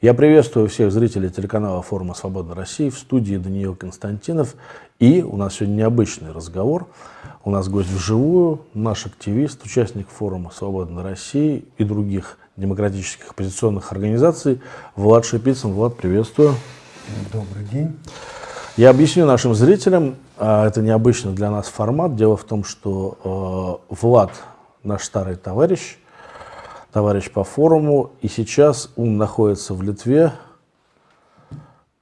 Я приветствую всех зрителей телеканала форума «Свобода России» в студии Даниил Константинов. И у нас сегодня необычный разговор. У нас гость вживую, наш активист, участник форума «Свобода России» и других демократических оппозиционных организаций Влад Шипицын. Влад, приветствую. Добрый день. Я объясню нашим зрителям, а, это необычный для нас формат. Дело в том, что э, Влад наш старый товарищ, товарищ по форуму, и сейчас он находится в Литве,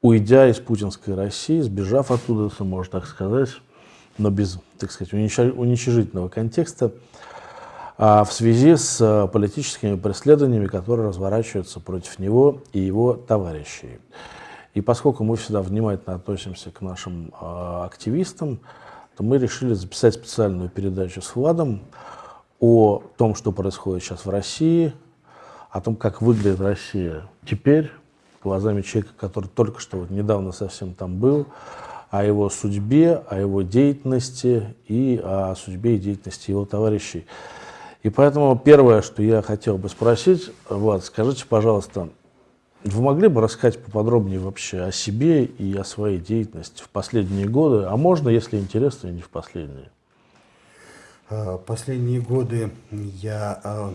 уйдя из путинской России, сбежав оттуда, если можно так сказать, но без, так сказать, уничижительного контекста, а в связи с э, политическими преследованиями, которые разворачиваются против него и его товарищей. И поскольку мы всегда внимательно относимся к нашим э, активистам, то мы решили записать специальную передачу с Владом о том, что происходит сейчас в России, о том, как выглядит Россия теперь, глазами человека, который только что вот недавно совсем там был, о его судьбе, о его деятельности и о судьбе и деятельности его товарищей. И поэтому первое, что я хотел бы спросить, Влад, скажите, пожалуйста, вы могли бы рассказать поподробнее вообще о себе и о своей деятельности в последние годы, а можно, если интересно, и не в последние? А, последние годы я а,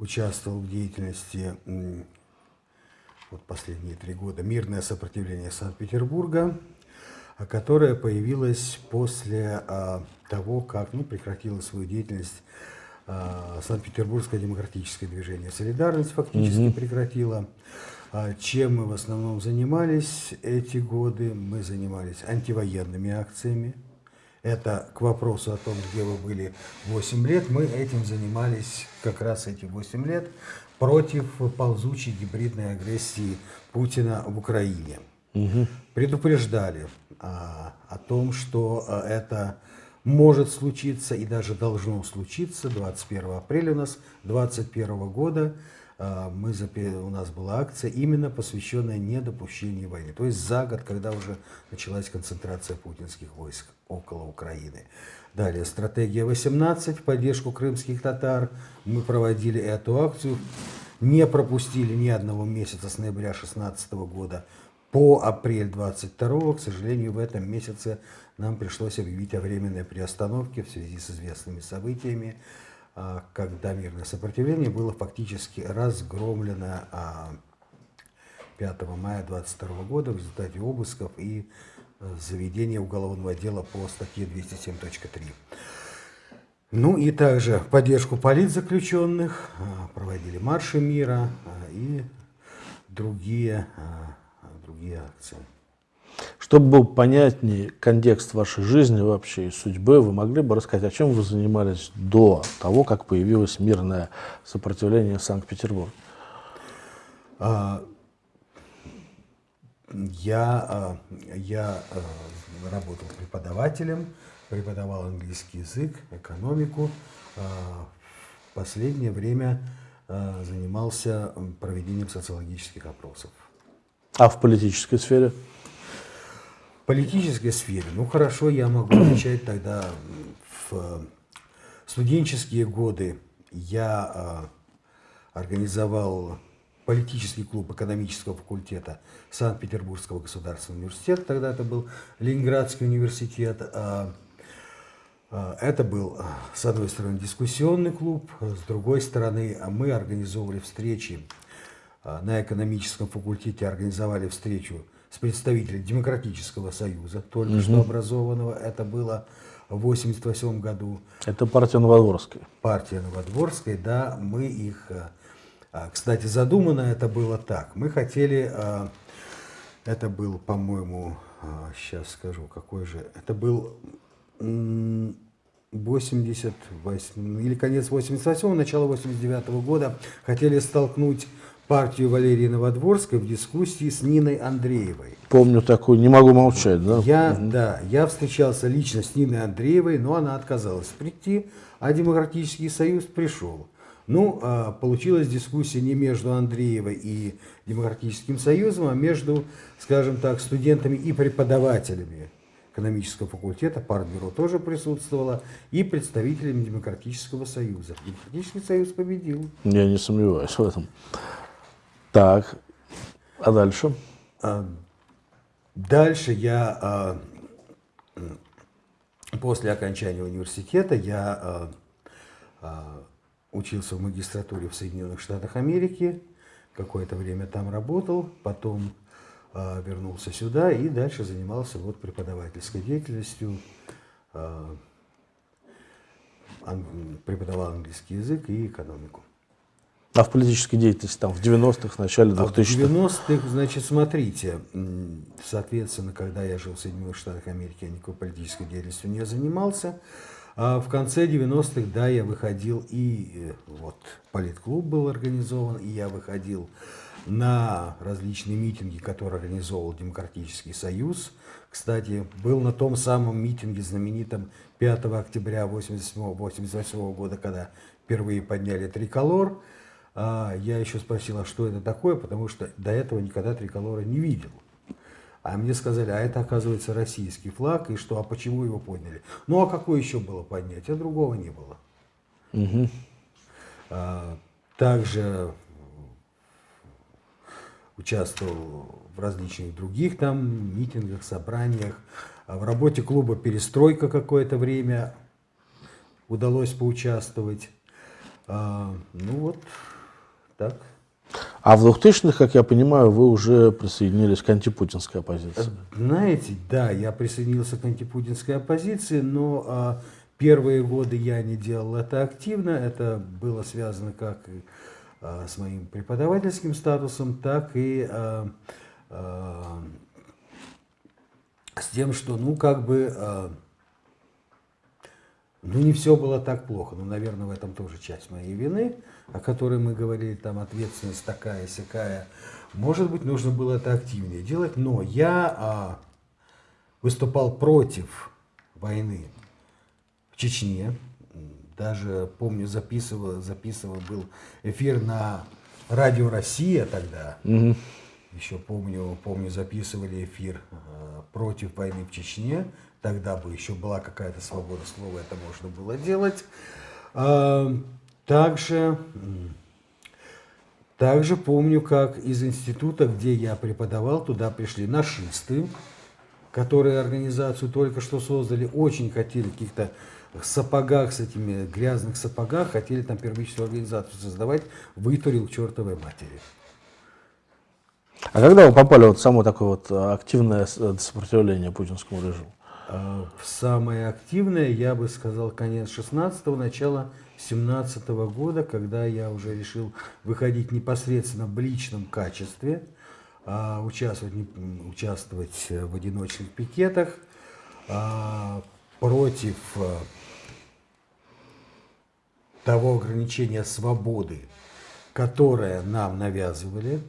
участвовал в деятельности, вот последние три года, «Мирное сопротивление Санкт-Петербурга», которое появилось после того, как ну, прекратила свою деятельность Санкт-Петербургское демократическое движение «Солидарность» фактически угу. прекратило. Чем мы в основном занимались эти годы? Мы занимались антивоенными акциями. Это к вопросу о том, где вы были 8 лет. Мы этим занимались как раз эти 8 лет против ползучей гибридной агрессии Путина в Украине. Угу. Предупреждали а, о том, что а, это может случиться и даже должно случиться 21 апреля у нас 2021 года. А, мы, у нас была акция именно посвященная недопущению войны. То есть за год, когда уже началась концентрация путинских войск около Украины. Далее, стратегия 18 в поддержку крымских татар. Мы проводили эту акцию, не пропустили ни одного месяца с ноября 2016 года по апрель 22 К сожалению, в этом месяце нам пришлось объявить о временной приостановке в связи с известными событиями, когда мирное сопротивление было фактически разгромлено 5 а, мая 22 года в результате обысков и э, заведения уголовного дела по статье 207.3. Ну и также поддержку политзаключенных, а, проводили марши мира и другие, другие акции. Чтобы был понятнее контекст вашей жизни вообще и судьбы, вы могли бы рассказать, о чем вы занимались до того, как появилось мирное сопротивление в Санкт-Петербурге? А, я, а, я а, работал преподавателем, преподавал английский язык, экономику. В последнее время занимался проведением социологических опросов. А в политической сфере? Политической сфере, ну хорошо, я могу начать тогда в студенческие годы. Я э, организовал политический клуб экономического факультета Санкт-Петербургского государственного университета, тогда это был Ленинградский университет. Э, э, это был, с одной стороны, дискуссионный клуб, с другой стороны, мы организовывали встречи на экономическом факультете, организовали встречу с представителем Демократического союза, только угу. что образованного. Это было в 1988 году. Это партия Новодворская. Партия Новодворская, да. Мы их... Э, а, кстати, задумано это было так. Мы хотели... Э, это был, по-моему, сейчас э, скажу, какой же... Это был 88 или конец 88 начало 89 -го года. Хотели столкнуть партию Валерии Новодворской в дискуссии с Ниной Андреевой. Помню такую, не могу молчать, да? Я, угу. да, я встречался лично с Ниной Андреевой, но она отказалась прийти, а Демократический союз пришел. Ну, а, получилась дискуссия не между Андреевой и Демократическим союзом, а между, скажем так, студентами и преподавателями экономического факультета, партбюро тоже присутствовало, и представителями Демократического союза. Демократический союз победил. Я не сомневаюсь в этом. Так, А дальше? А, дальше я, а, после окончания университета, я а, учился в магистратуре в Соединенных Штатах Америки, какое-то время там работал, потом вернулся сюда и дальше занимался вот преподавательской деятельностью, преподавал английский язык и экономику. А в политической деятельности там в 90-х, в начале 2000-х? А в 90-х, значит, смотрите, соответственно, когда я жил в Соединенных Штатах Америки, я никакой политической деятельностью не занимался. А в конце 90-х, да, я выходил и э, вот политклуб был организован, и я выходил на различные митинги, которые организовал Демократический Союз. Кстати, был на том самом митинге знаменитом 5 октября 1988 года, когда впервые подняли триколор. А я еще спросил, а что это такое, потому что до этого никогда триколора не видел. А мне сказали, а это, оказывается, российский флаг, и что, а почему его подняли? Ну, а какое еще было поднять? А другого не было. Угу. А, также участвовал в различных других там митингах, собраниях. А в работе клуба «Перестройка» какое-то время удалось поучаствовать. А, ну вот, так. А в 2000-х, как я понимаю, вы уже присоединились к антипутинской оппозиции. Знаете, да, я присоединился к антипутинской оппозиции, но а, первые годы я не делал это активно. Это было связано как а, с моим преподавательским статусом, так и а, а, с тем, что, ну, как бы, а, ну, не все было так плохо. Ну, наверное, в этом тоже часть моей вины о которой мы говорили, там ответственность такая, сякая, может быть, нужно было это активнее делать, но я а, выступал против войны в Чечне, даже помню, записывал, записывал был эфир на радио Россия тогда, угу. еще помню, помню, записывали эфир э, против войны в Чечне, тогда бы еще была какая-то свобода слова, это можно было делать. Э, также, также помню, как из института, где я преподавал, туда пришли нашисты, которые организацию только что создали, очень хотели каких-то сапогах, с этими грязных сапогах, хотели там первичную организацию создавать, вытурил к чертовой матери. А когда вы попали вот в само такое вот активное сопротивление путинскому режиму? А, самое активное, я бы сказал, конец 16-го, начало 17 -го года, когда я уже решил выходить непосредственно в личном качестве, а, участвовать, участвовать в одиночных пикетах а, против а, того ограничения свободы, которое нам навязывали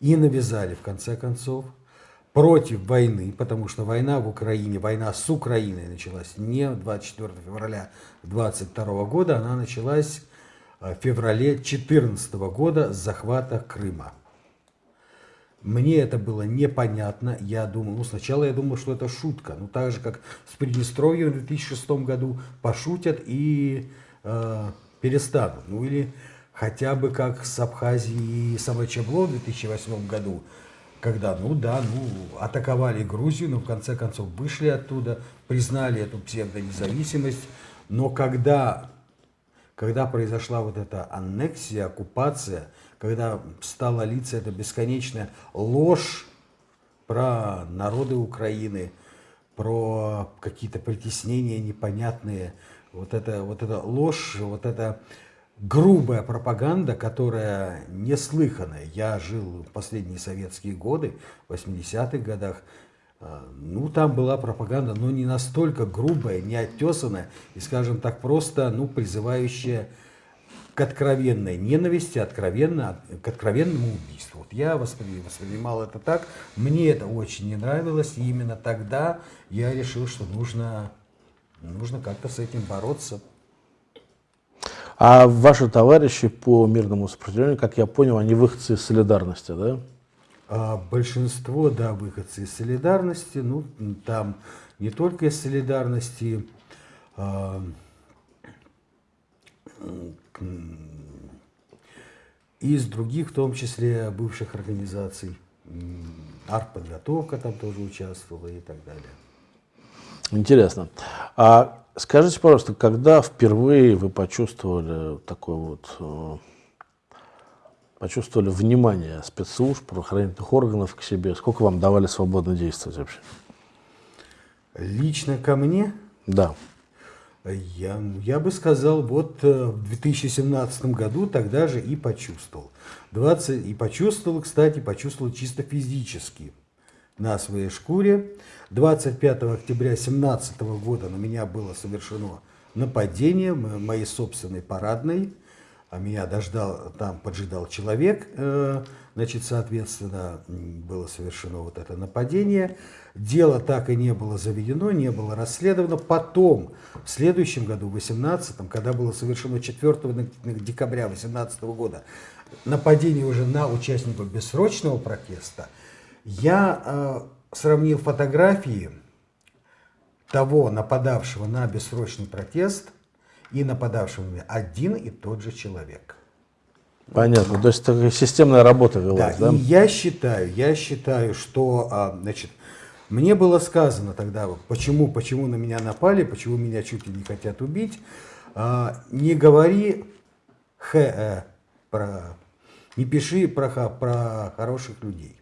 и навязали в конце концов против войны, потому что война в Украине, война с Украиной началась не 24 февраля 22 года, она началась э, в феврале 2014 года с захвата Крыма. Мне это было непонятно. Я думал, ну сначала я думал, что это шутка. Ну так же, как с Приднестровьем в 2006 году пошутят и э, перестанут. Ну или хотя бы как с Абхазией и Самочабло в 2008 году когда, ну да, ну, атаковали Грузию, но в конце концов вышли оттуда, признали эту псевдонезависимость, но когда, когда произошла вот эта аннексия, оккупация, когда стала литься эта бесконечная ложь про народы Украины, про какие-то притеснения непонятные, вот эта, вот эта ложь, вот это грубая пропаганда, которая неслыханная. Я жил в последние советские годы, в 80-х годах. А, ну, там была пропаганда, но не настолько грубая, не оттесанная и, скажем так, просто, ну, призывающая к откровенной ненависти, откровенно, к откровенному убийству. Вот я воспринимал это так, мне это очень не нравилось, и именно тогда я решил, что нужно, нужно как-то с этим бороться. А ваши товарищи по мирному сопротивлению, как я понял, они выходцы из солидарности, да? А большинство, да, выходцы из солидарности. Ну, там не только из солидарности, а, из других, в том числе бывших организаций. Артподготовка там тоже участвовала и так далее. Интересно. А скажите, пожалуйста, когда впервые вы почувствовали такой вот э, почувствовали внимание спецслужб, правоохранительных органов к себе? Сколько вам давали свободно действовать вообще? Лично ко мне? Да. Я, я бы сказал, вот э, в 2017 году тогда же и почувствовал. 20, и почувствовал, кстати, почувствовал чисто физически на своей шкуре. 25 октября 2017 года на меня было совершено нападение моей собственной парадной а меня дождал, там поджидал человек, э, значит, соответственно, было совершено вот это нападение. Дело так и не было заведено, не было расследовано. Потом, в следующем году, в 18 когда было совершено 4 декабря 18 года, нападение уже на участников бессрочного протеста, я э, сравнил фотографии того нападавшего на бессрочный протест и нападавшим один и тот же человек. Понятно. То есть такая системная работа велась, да? да? И я считаю, я считаю, что, а, значит, мне было сказано тогда, почему, почему на меня напали, почему меня чуть ли не хотят убить. А, не говори х, э, про, не пиши про, про хороших людей.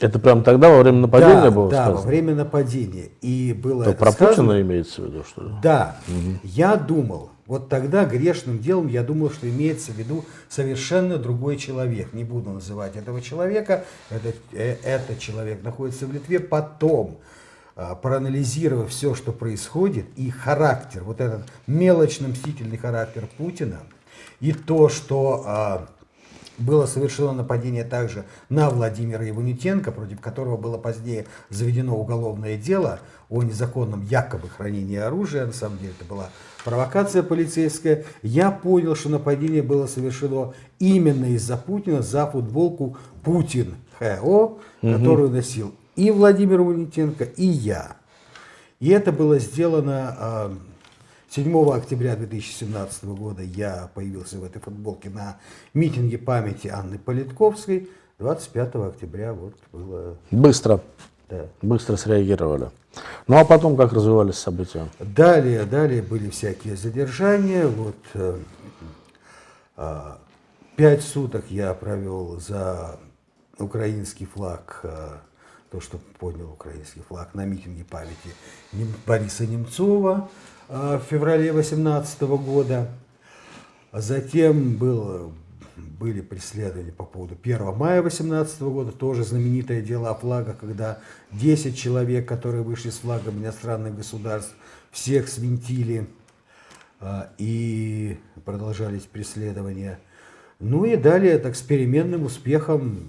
Это прям тогда, во время нападения да, было да, сказано? во время нападения. И было То про сказано? Путина имеется в виду, что ли? Да. Угу. Я думал, вот тогда грешным делом я думал, что имеется в виду совершенно другой человек. Не буду называть этого человека. Этот, э, этот человек находится в Литве. Потом, э, проанализировав все, что происходит, и характер, вот этот мелочно-мстительный характер Путина, и то, что... Э, было совершено нападение также на Владимира Иванютенко, против которого было позднее заведено уголовное дело о незаконном якобы хранении оружия. На самом деле это была провокация полицейская. Я понял, что нападение было совершено именно из-за Путина за футболку Путин ХО, угу. которую носил и Владимир Иванютенко, и я. И это было сделано а, 7 октября 2017 года я появился в этой футболке на митинге памяти Анны Политковской. 25 октября вот было... Быстро. Да. Быстро среагировали. Ну а потом как развивались события? Далее, далее были всякие задержания. Вот э, э, пять суток я провел за украинский флаг, э, то, что поднял украинский флаг на митинге памяти Бориса Немцова. Э, в феврале 2018 года. Затем было, были преследования по поводу 1 мая 2018 года, тоже знаменитое дело о флагах, когда 10 человек, которые вышли с флагом иностранных государств, всех свинтили э, и продолжались преследования. Ну и далее так с переменным успехом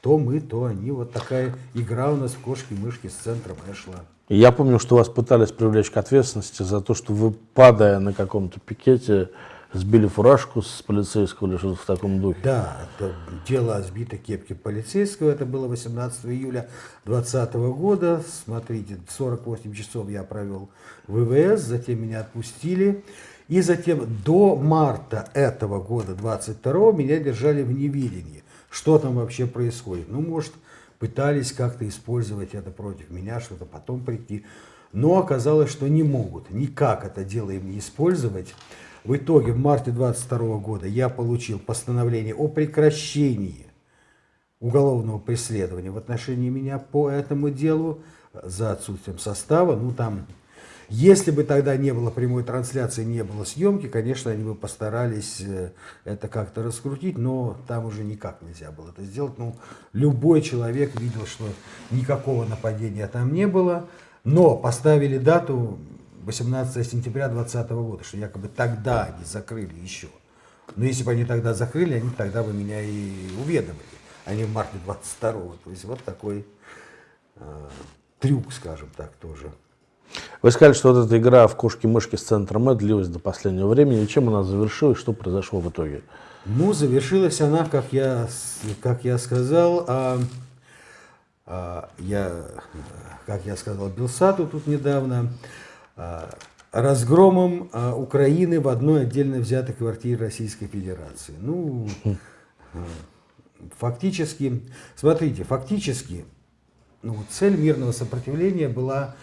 то мы, то они. Вот такая игра у нас в кошки-мышки с центром шла. Я помню, что вас пытались привлечь к ответственности за то, что вы, падая на каком-то пикете, сбили фуражку с полицейского или что-то в таком духе. Да, это дело о сбитой кепке полицейского. Это было 18 июля 2020 года. Смотрите, 48 часов я провел в ВВС, затем меня отпустили. И затем до марта этого года, 22 меня держали в неведении. Что там вообще происходит? Ну, может, пытались как-то использовать это против меня, что-то потом прийти. Но оказалось, что не могут никак это дело им использовать. В итоге в марте 22 года я получил постановление о прекращении уголовного преследования в отношении меня по этому делу за отсутствием состава. Ну там если бы тогда не было прямой трансляции, не было съемки, конечно, они бы постарались э, это как-то раскрутить, но там уже никак нельзя было это сделать. Ну, любой человек видел, что никакого нападения там не было, но поставили дату 18 сентября 2020 года, что якобы тогда они закрыли еще. Но если бы они тогда закрыли, они тогда бы меня и уведомили, а не в марте 22 -го. То есть вот такой э, трюк, скажем так, тоже. Вы сказали, что вот эта игра в кошки-мышки с центром Э длилась до последнего времени. Чем она завершилась? Что произошло в итоге? Ну, завершилась она, как я, как я сказал, а, а, я, как я сказал Белсату тут недавно, а, разгромом а, Украины в одной отдельно взятой квартире Российской Федерации. Ну, Фактически, смотрите, фактически ну, цель мирного сопротивления была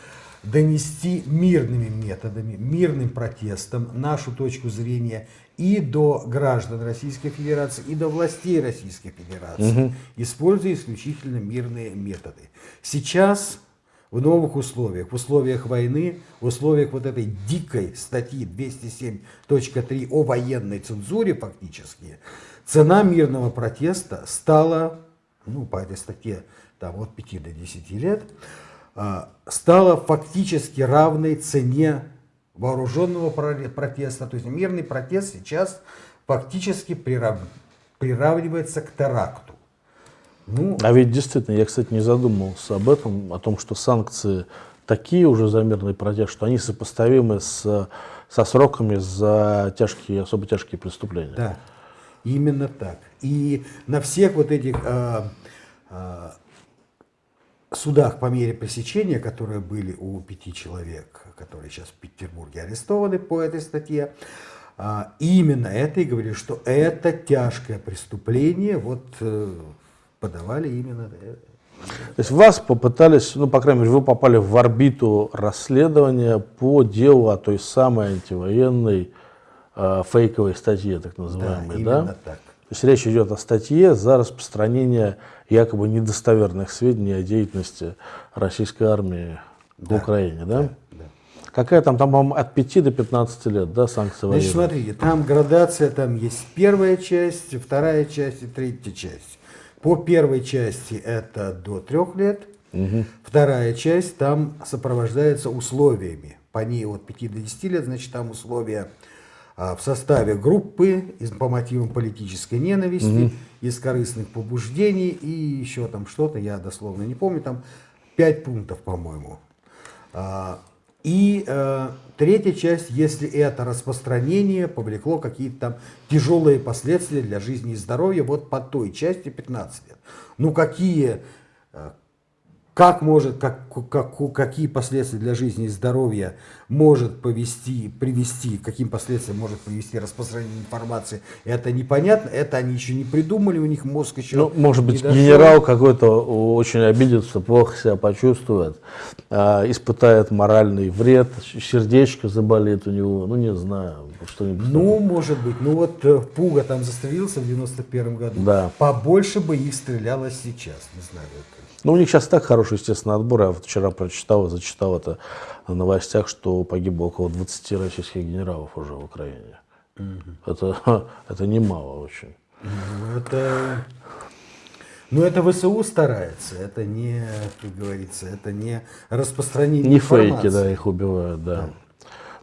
донести мирными методами, мирным протестом нашу точку зрения и до граждан Российской Федерации, и до властей Российской Федерации, угу. используя исключительно мирные методы. Сейчас в новых условиях, в условиях войны, в условиях вот этой дикой статьи 207.3 о военной цензуре фактически, цена мирного протеста стала, ну, по этой статье, там, от 5 до 10 лет, а, стала фактически равной цене вооруженного протеста. То есть мирный протест сейчас фактически прирав... приравнивается к теракту. Ну, а ведь действительно, я, кстати, не задумывался об этом, о том, что санкции такие уже за мирный протест, что они сопоставимы с, со сроками за тяжкие, особо тяжкие преступления. Да, именно так. И на всех вот этих э, э, судах по мере пресечения, которые были у пяти человек, которые сейчас в Петербурге арестованы по этой статье, а, именно это и говорили, что это тяжкое преступление, вот э, подавали именно то есть вас попытались, ну, по крайней мере, вы попали в орбиту расследования по делу о той самой антивоенной э, фейковой статье, так называемой, да? именно так. То есть речь идет о статье за распространение якобы недостоверных сведений о деятельности российской армии да, в Украине, да? да, да. Какая там, там, по-моему, от 5 до 15 лет, да, санкции Значит, смотрите, там градация, там есть первая часть, вторая часть и третья часть. По первой части это до трех лет, угу. вторая часть там сопровождается условиями. По ней от 5 до 10 лет, значит, там условия в составе группы по мотивам политической ненависти, угу. из корыстных побуждений и еще там что-то, я дословно не помню, там пять пунктов, по-моему. А, и э, третья часть, если это распространение повлекло какие-то там тяжелые последствия для жизни и здоровья, вот по той части 15 лет. Ну какие, э, как может, как, как, какие последствия для жизни и здоровья может повести, привести, каким последствиям может привести распространение информации, это непонятно, это они еще не придумали, у них мозг еще ну, Может быть, дошел. генерал какой-то очень обидится, плохо себя почувствует, э, испытает моральный вред, сердечко заболит у него, ну не знаю, что-нибудь. Ну, может быть, ну вот э, Пуга там застрелился в 91 году, да. побольше бы их стреляло сейчас, не знаю, это ну, у них сейчас так хороший, естественно, отбор. Я вот вчера прочитал и зачитал это на новостях, что погибло около 20 российских генералов уже в Украине. Угу. Это, это немало очень. Ну, это, ну, это ВСУ старается, это не, как говорится, это не распространение Не информации. фейки, да, их убивают, да. да.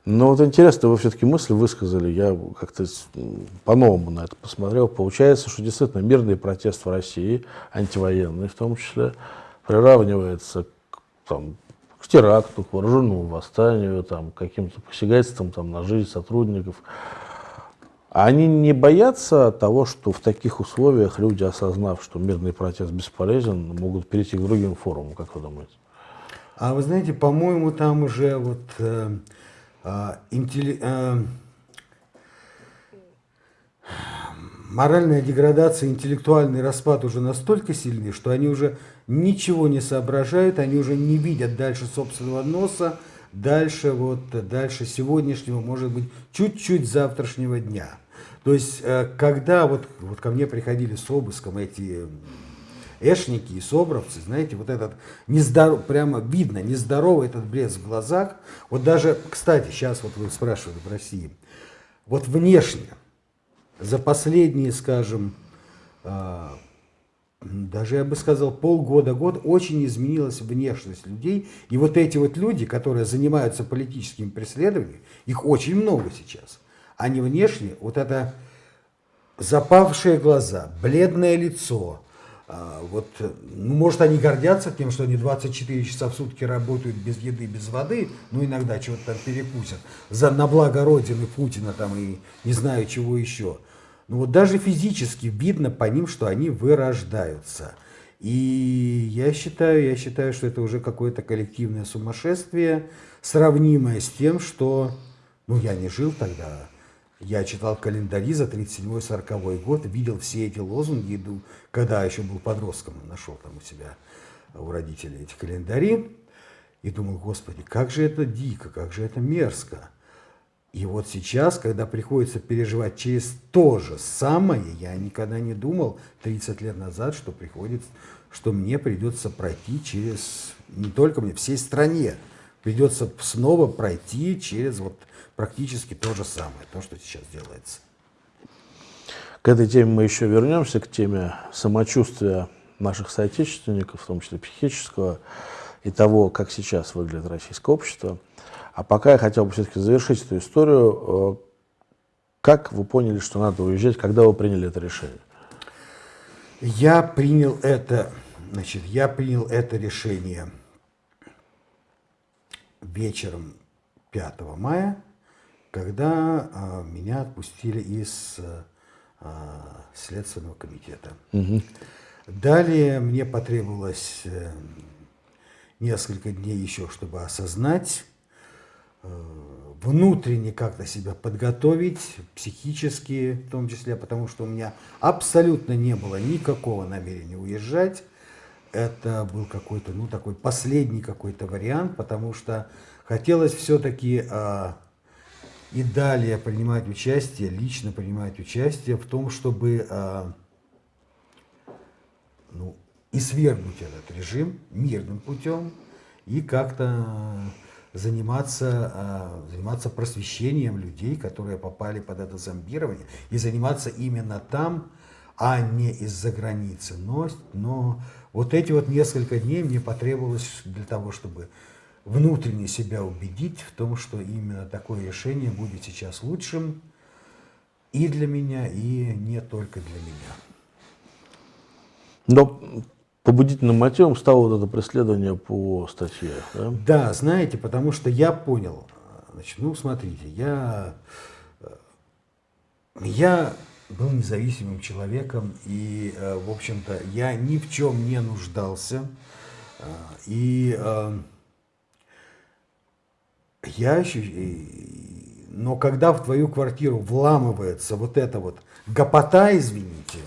Но вот интересно, вы все-таки мысль высказали, я как-то по-новому на это посмотрел. Получается, что действительно мирный протест в России, антивоенный в том числе, приравнивается к, там, к теракту, к вооруженному восстанию, там, к каким-то посягательствам там, на жизнь сотрудников. А они не боятся того, что в таких условиях люди, осознав, что мирный протест бесполезен, могут перейти к другим форумам, как вы думаете? А вы знаете, по-моему, там уже вот... Э а, интелли... А, моральная деградация, интеллектуальный распад уже настолько сильны, что они уже ничего не соображают, они уже не видят дальше собственного носа, дальше, вот, дальше сегодняшнего, может быть, чуть-чуть завтрашнего дня. То есть, э, когда вот, вот ко мне приходили с обыском эти эшники и собровцы, знаете, вот этот нездоров, прямо видно, нездоровый этот блеск в глазах. Вот даже, кстати, сейчас вот вы спрашивали в России, вот внешне, за последние, скажем, э, даже я бы сказал, полгода-год очень изменилась внешность людей. И вот эти вот люди, которые занимаются политическими преследованиями, их очень много сейчас. Они внешне, вот это запавшие глаза, бледное лицо, а, вот, ну, может, они гордятся тем, что они 24 часа в сутки работают без еды, без воды, ну, иногда чего-то там перекусят, за, на благо Родины, Путина там и не знаю чего еще. Но вот даже физически видно по ним, что они вырождаются. И я считаю, я считаю, что это уже какое-то коллективное сумасшествие, сравнимое с тем, что, ну, я не жил тогда, Я читал календари за 37-40 год, видел все эти лозунги, когда еще был подростком, нашел там у себя, у родителей эти календари, и думал, господи, как же это дико, как же это мерзко. И вот сейчас, когда приходится переживать через то же самое, я никогда не думал 30 лет назад, что приходится, что мне придется пройти через, не только мне, всей стране, придется снова пройти через вот практически то же самое, то, что сейчас делается. К этой теме мы еще вернемся, к теме самочувствия наших соотечественников, в том числе психического, и того, как сейчас выглядит российское общество. А пока я хотел бы все-таки завершить эту историю. Э, как вы поняли, что надо уезжать, когда вы приняли это решение? Я принял это, значит, я принял это решение вечером 5 мая когда а, меня отпустили из а, Следственного комитета. Угу. Далее мне потребовалось э, несколько дней еще, чтобы осознать, э, внутренне как-то себя подготовить, психически в том числе, потому что у меня абсолютно не было никакого намерения уезжать. Это был какой-то, ну, такой последний какой-то вариант, потому что хотелось все-таки а, и далее принимать участие, лично принимать участие в том, чтобы э, ну, и свергнуть этот режим мирным путем и как-то заниматься, э, заниматься просвещением людей, которые попали под это зомбирование, и заниматься именно там, а не из-за границы. Но, но вот эти вот несколько дней мне потребовалось для того, чтобы внутренне себя убедить в том, что именно такое решение будет сейчас лучшим и для меня, и не только для меня. Но побудительным мотивом стало вот это преследование по статье, да? Да, знаете, потому что я понял, значит, ну, смотрите, я, я был независимым человеком, и, в общем-то, я ни в чем не нуждался, и я но когда в твою квартиру вламывается вот эта вот гопота, извините,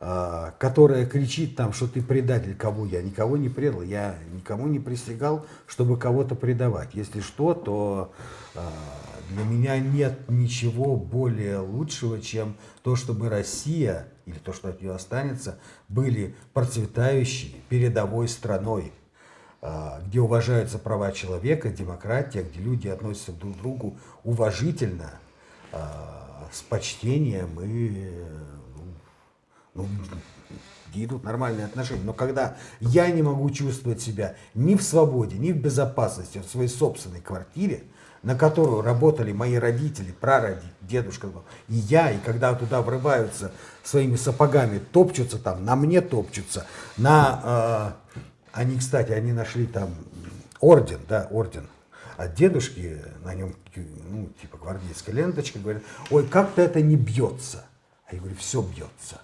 а, которая кричит там, что ты предатель, кого я никого не предал, я никому не присягал, чтобы кого-то предавать. Если что, то а, для меня нет ничего более лучшего, чем то, чтобы Россия, или то, что от нее останется, были процветающей передовой страной. А, где уважаются права человека, демократия, где люди относятся друг к другу уважительно, а, с почтением и ну, ну, идут нормальные отношения. Но когда я не могу чувствовать себя ни в свободе, ни в безопасности в своей собственной квартире, на которую работали мои родители, прародители, дедушка и я, и когда туда врываются своими сапогами, топчутся там, на мне топчутся, на э, они, кстати, они нашли там орден, да, орден от дедушки, на нем, ну, типа гвардейская ленточка, говорят, ой, как-то это не бьется. А я говорю, все бьется.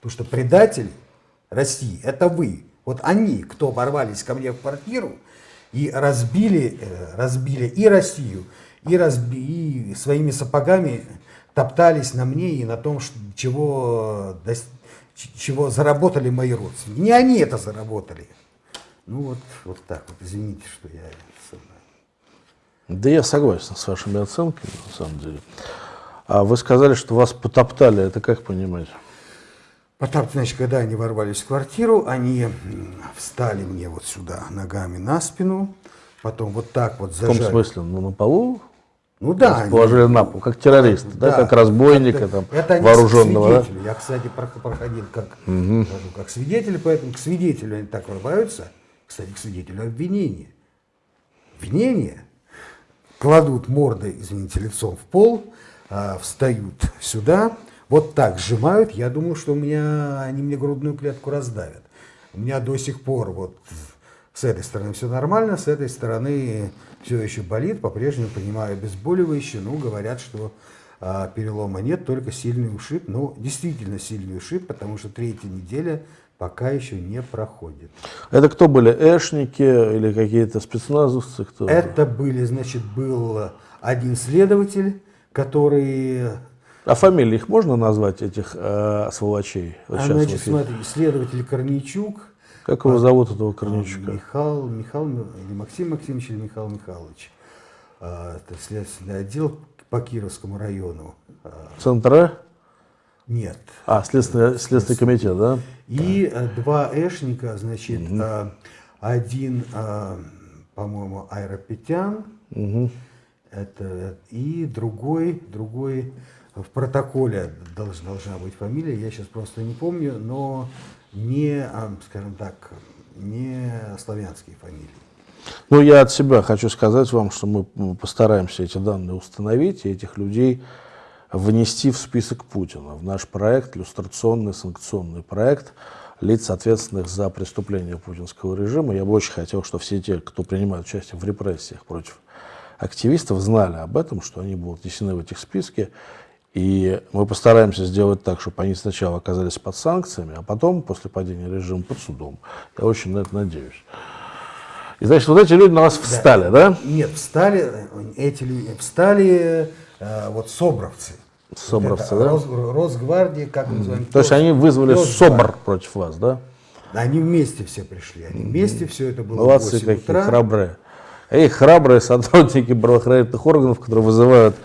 Потому что предатели России, это вы. Вот они, кто ворвались ко мне в квартиру и разбили, э, разбили и Россию, и, разби, и своими сапогами топтались на мне и на том, чего, чего заработали мои родственники. Не они это заработали. Ну вот, вот так вот, извините, что я... Да я согласен с вашими оценками, на самом деле. А вы сказали, что вас потоптали, это как понимать? Потоптали, значит, когда они ворвались в квартиру, они встали мне вот сюда ногами на спину, потом вот так вот зажали. В каком смысле? Ну, на полу? Ну да. Положили они, на пол, как террорист, да, да как разбойника это, там, это вооруженного. Да? Я, кстати, проходил как, угу. как свидетель, поэтому к свидетелю они так врываются, кстати, к свидетелю обвинения. Обвинение кладут мордой, извините, лицом в пол, а, встают сюда, вот так сжимают. Я думаю, что у меня, они мне грудную клетку раздавят. У меня до сих пор вот с этой стороны все нормально, с этой стороны все еще болит, по-прежнему принимаю обезболивающее, ну, говорят, что а, перелома нет, только сильный ушиб, ну, действительно сильный ушиб, потому что третья неделя пока еще не проходит. Это кто были, эшники или какие-то спецназовцы? Кто Это были, значит, был один следователь, которые... А фамилии их можно назвать, этих э, сволочей? Вот а, значит, смотри, следователь Корничук. Как его а, зовут, этого Корничука? Михаил, Михаил, или Максим Максимович, или Михаил Михайлович. А, это следственный отдел по Кировскому району. Центра? Нет. А, следственный, следственный комитет, да? И да. два эшника, значит, угу. один, по-моему, Айропетян, угу. это, и другой, другой в протоколе должна, должна быть фамилия, я сейчас просто не помню, но не, скажем так, не славянские фамилии. Ну, я от себя хочу сказать вам, что мы постараемся эти данные установить и этих людей внести в список Путина, в наш проект, иллюстрационный санкционный проект лиц, ответственных за преступления путинского режима. Я бы очень хотел, чтобы все те, кто принимает участие в репрессиях против активистов, знали об этом, что они будут внесены в этих списки. И мы постараемся сделать так, чтобы они сначала оказались под санкциями, а потом, после падения режима, под судом. Я очень на это надеюсь. И значит, вот эти люди на вас встали, да? да? Нет, встали, эти люди встали э, вот собровцы. Собровцы, это, да? Рос, Росгвардия, как мы называем. То есть они вызвали СОБР против вас, да? Они вместе все пришли, они вместе, все это было Молодцы какие, утра. храбрые. Эй, храбрые сотрудники правоохранительных органов, которые вызывают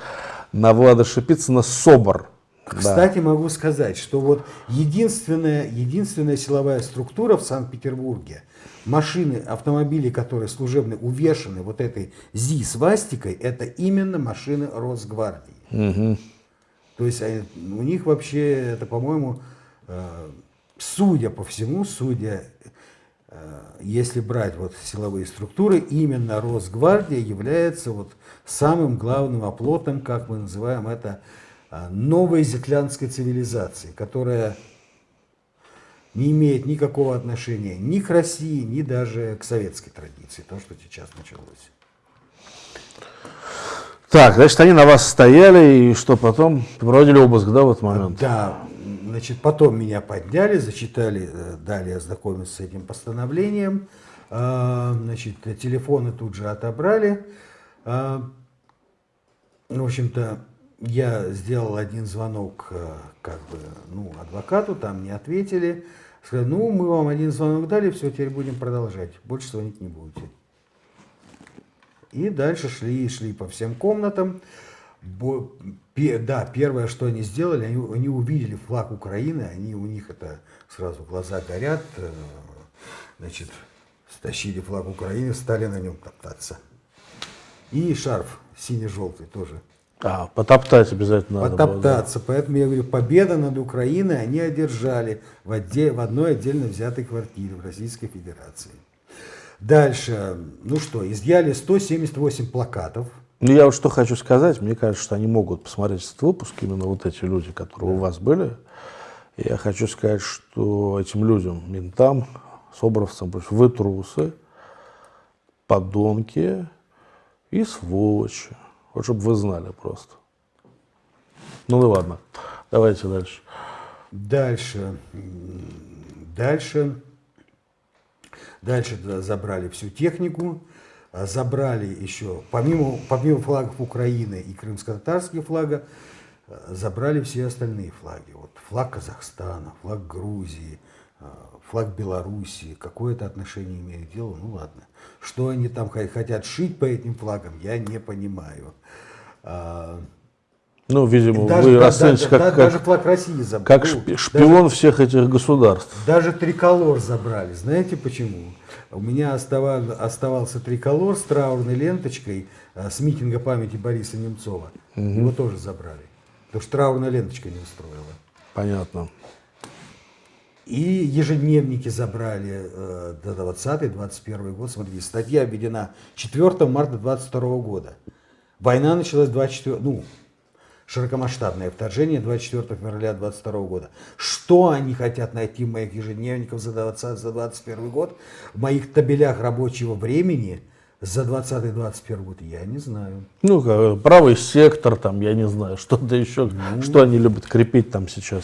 на Влада Шипицына СОБР. Кстати, да. могу сказать, что вот единственная, единственная силовая структура в Санкт-Петербурге, машины, автомобили, которые служебные, увешаны вот этой ЗИ-свастикой, это именно машины Росгвардии. Угу. То есть у них вообще, это, по-моему, э, судя по всему, судя, э, если брать вот силовые структуры, именно Росгвардия является вот самым главным оплотом, как мы называем это, новой зетлянской цивилизации, которая не имеет никакого отношения ни к России, ни даже к советской традиции, то, что сейчас началось. Так, значит, они на вас стояли, и что потом? Проводили обыск, да, в этот момент? Да, значит, потом меня подняли, зачитали, э, дали ознакомиться с этим постановлением, а, значит, телефоны тут же отобрали. А, в общем-то, я сделал один звонок э, как бы, ну, адвокату, там не ответили. Сказали, ну, мы вам один звонок дали, все, теперь будем продолжать. Больше звонить не будете. И дальше шли шли по всем комнатам. Да, первое, что они сделали, они, они увидели флаг Украины, они, у них это сразу глаза горят, э, значит, стащили флаг Украины, стали на нем топтаться. И шарф синий-желтый тоже. А, потоптать обязательно надо Потоптаться. Было, да. Поэтому я говорю, победа над Украиной они одержали в, отде в одной отдельно взятой квартире в Российской Федерации. Дальше, ну что, изъяли 178 плакатов. Ну, я вот что хочу сказать, мне кажется, что они могут посмотреть этот выпуск, именно вот эти люди, которые да. у вас были. Я хочу сказать, что этим людям, ментам, собровцам, вы трусы, подонки и сволочи. Вот чтобы вы знали просто. Ну, ну ладно, давайте дальше. Дальше. Дальше. Дальше забрали всю технику, а, забрали еще, помимо, помимо флагов Украины и крымско-татарских флага, а, забрали все остальные флаги. Вот флаг Казахстана, флаг Грузии, а, флаг Белоруссии. Какое это отношение имеет к делу? Ну ладно. Что они там хотят шить по этим флагам, я не понимаю. Ну, видимо, даже, вы да, расцените да, как, да, как, даже флаг России забрали. Как шпион даже, всех этих государств. Даже триколор забрали. Знаете почему? У меня оставал, оставался триколор с траурной ленточкой а, с митинга памяти Бориса Немцова. Угу. Его тоже забрали. Потому что траурная ленточка не устроила. Понятно. И ежедневники забрали э, до 20-21 год. Смотрите, статья обведена 4 марта 22 года. Война началась 24, ну, широкомасштабное вторжение 24 февраля 22 года. Что они хотят найти в моих ежедневниках за 20, за 21 год, в моих табелях рабочего времени за 20-21 год, я не знаю. Ну, правый сектор, там, я не знаю, что-то еще, ну. что они любят крепить там сейчас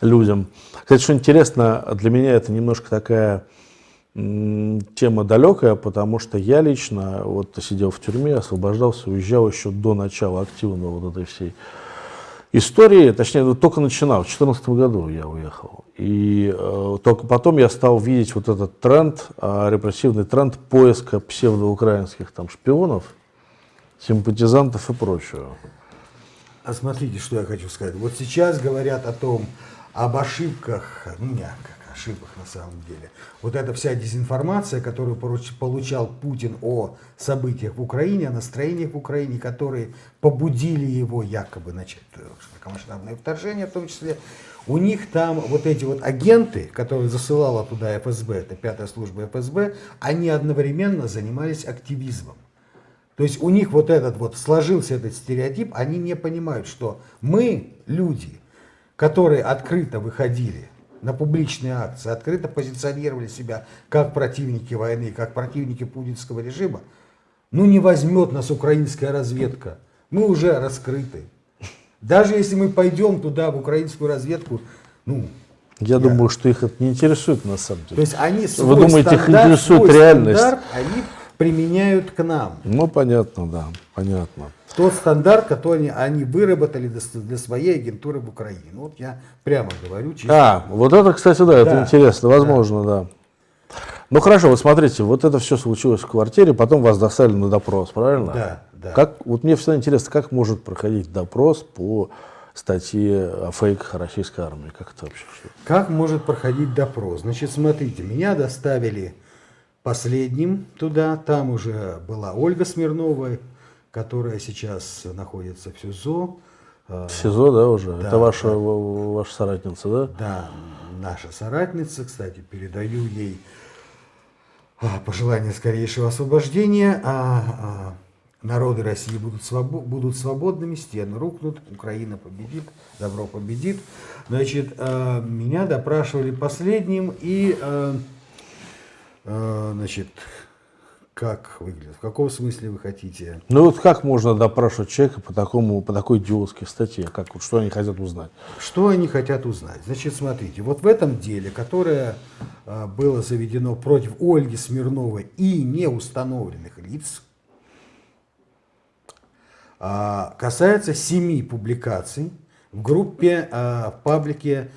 людям. Кстати, что интересно, для меня это немножко такая тема далекая, потому что я лично вот сидел в тюрьме, освобождался, уезжал еще до начала активного вот этой всей истории, точнее, вот только начинал, в 2014 году я уехал. И э, только потом я стал видеть вот этот тренд, э, репрессивный тренд поиска псевдоукраинских там шпионов, симпатизантов и прочего. А смотрите, что я хочу сказать. Вот сейчас говорят о том, об ошибках, ну, мягко, ошибок на самом деле. Вот эта вся дезинформация, которую получал Путин о событиях в Украине, о настроениях в Украине, которые побудили его якобы начать широкомасштабное вторжение в том числе, у них там вот эти вот агенты, которые засылала туда ФСБ, это пятая служба ФСБ, они одновременно занимались активизмом. То есть у них вот этот вот сложился этот стереотип, они не понимают, что мы, люди, которые открыто выходили на публичные акции, открыто позиционировали себя как противники войны, как противники путинского режима, ну не возьмет нас украинская разведка. Мы уже раскрыты. Даже если мы пойдем туда, в украинскую разведку, ну... Я, я... думаю, что их это не интересует на самом деле. То есть они Вы думаете, их интересует реальность? Стандарт, они применяют к нам. Ну, понятно, да, понятно тот стандарт, который они выработали для своей агентуры в Украине. Ну, вот я прямо говорю. Чисто. А, вот это, кстати, да, это интересно, возможно, да. да. Ну хорошо, вот смотрите, вот это все случилось в квартире, потом вас доставили на допрос, правильно? Да, да. Как, вот мне всегда интересно, как может проходить допрос по статье о фейках российской армии? Как это вообще? Как может проходить допрос? Значит, смотрите, меня доставили последним туда, там уже была Ольга Смирнова, которая сейчас находится в СИЗО. В СИЗО, да, уже? Да, Это ваша, да. ваша соратница, да? Да, наша соратница, кстати, передаю ей а, пожелание скорейшего освобождения. А, а народы России будут, свобо будут свободными, стены рухнут, Украина победит, добро победит. Значит, а, меня допрашивали последним и, а, а, значит, как выглядит? В каком смысле вы хотите? Ну вот как можно допрашивать человека по, такому, по такой идиотской статье? Как, что они хотят узнать? Что они хотят узнать? Значит, смотрите, вот в этом деле, которое а, было заведено против Ольги Смирновой и неустановленных лиц, а, касается семи публикаций в группе, а, в паблике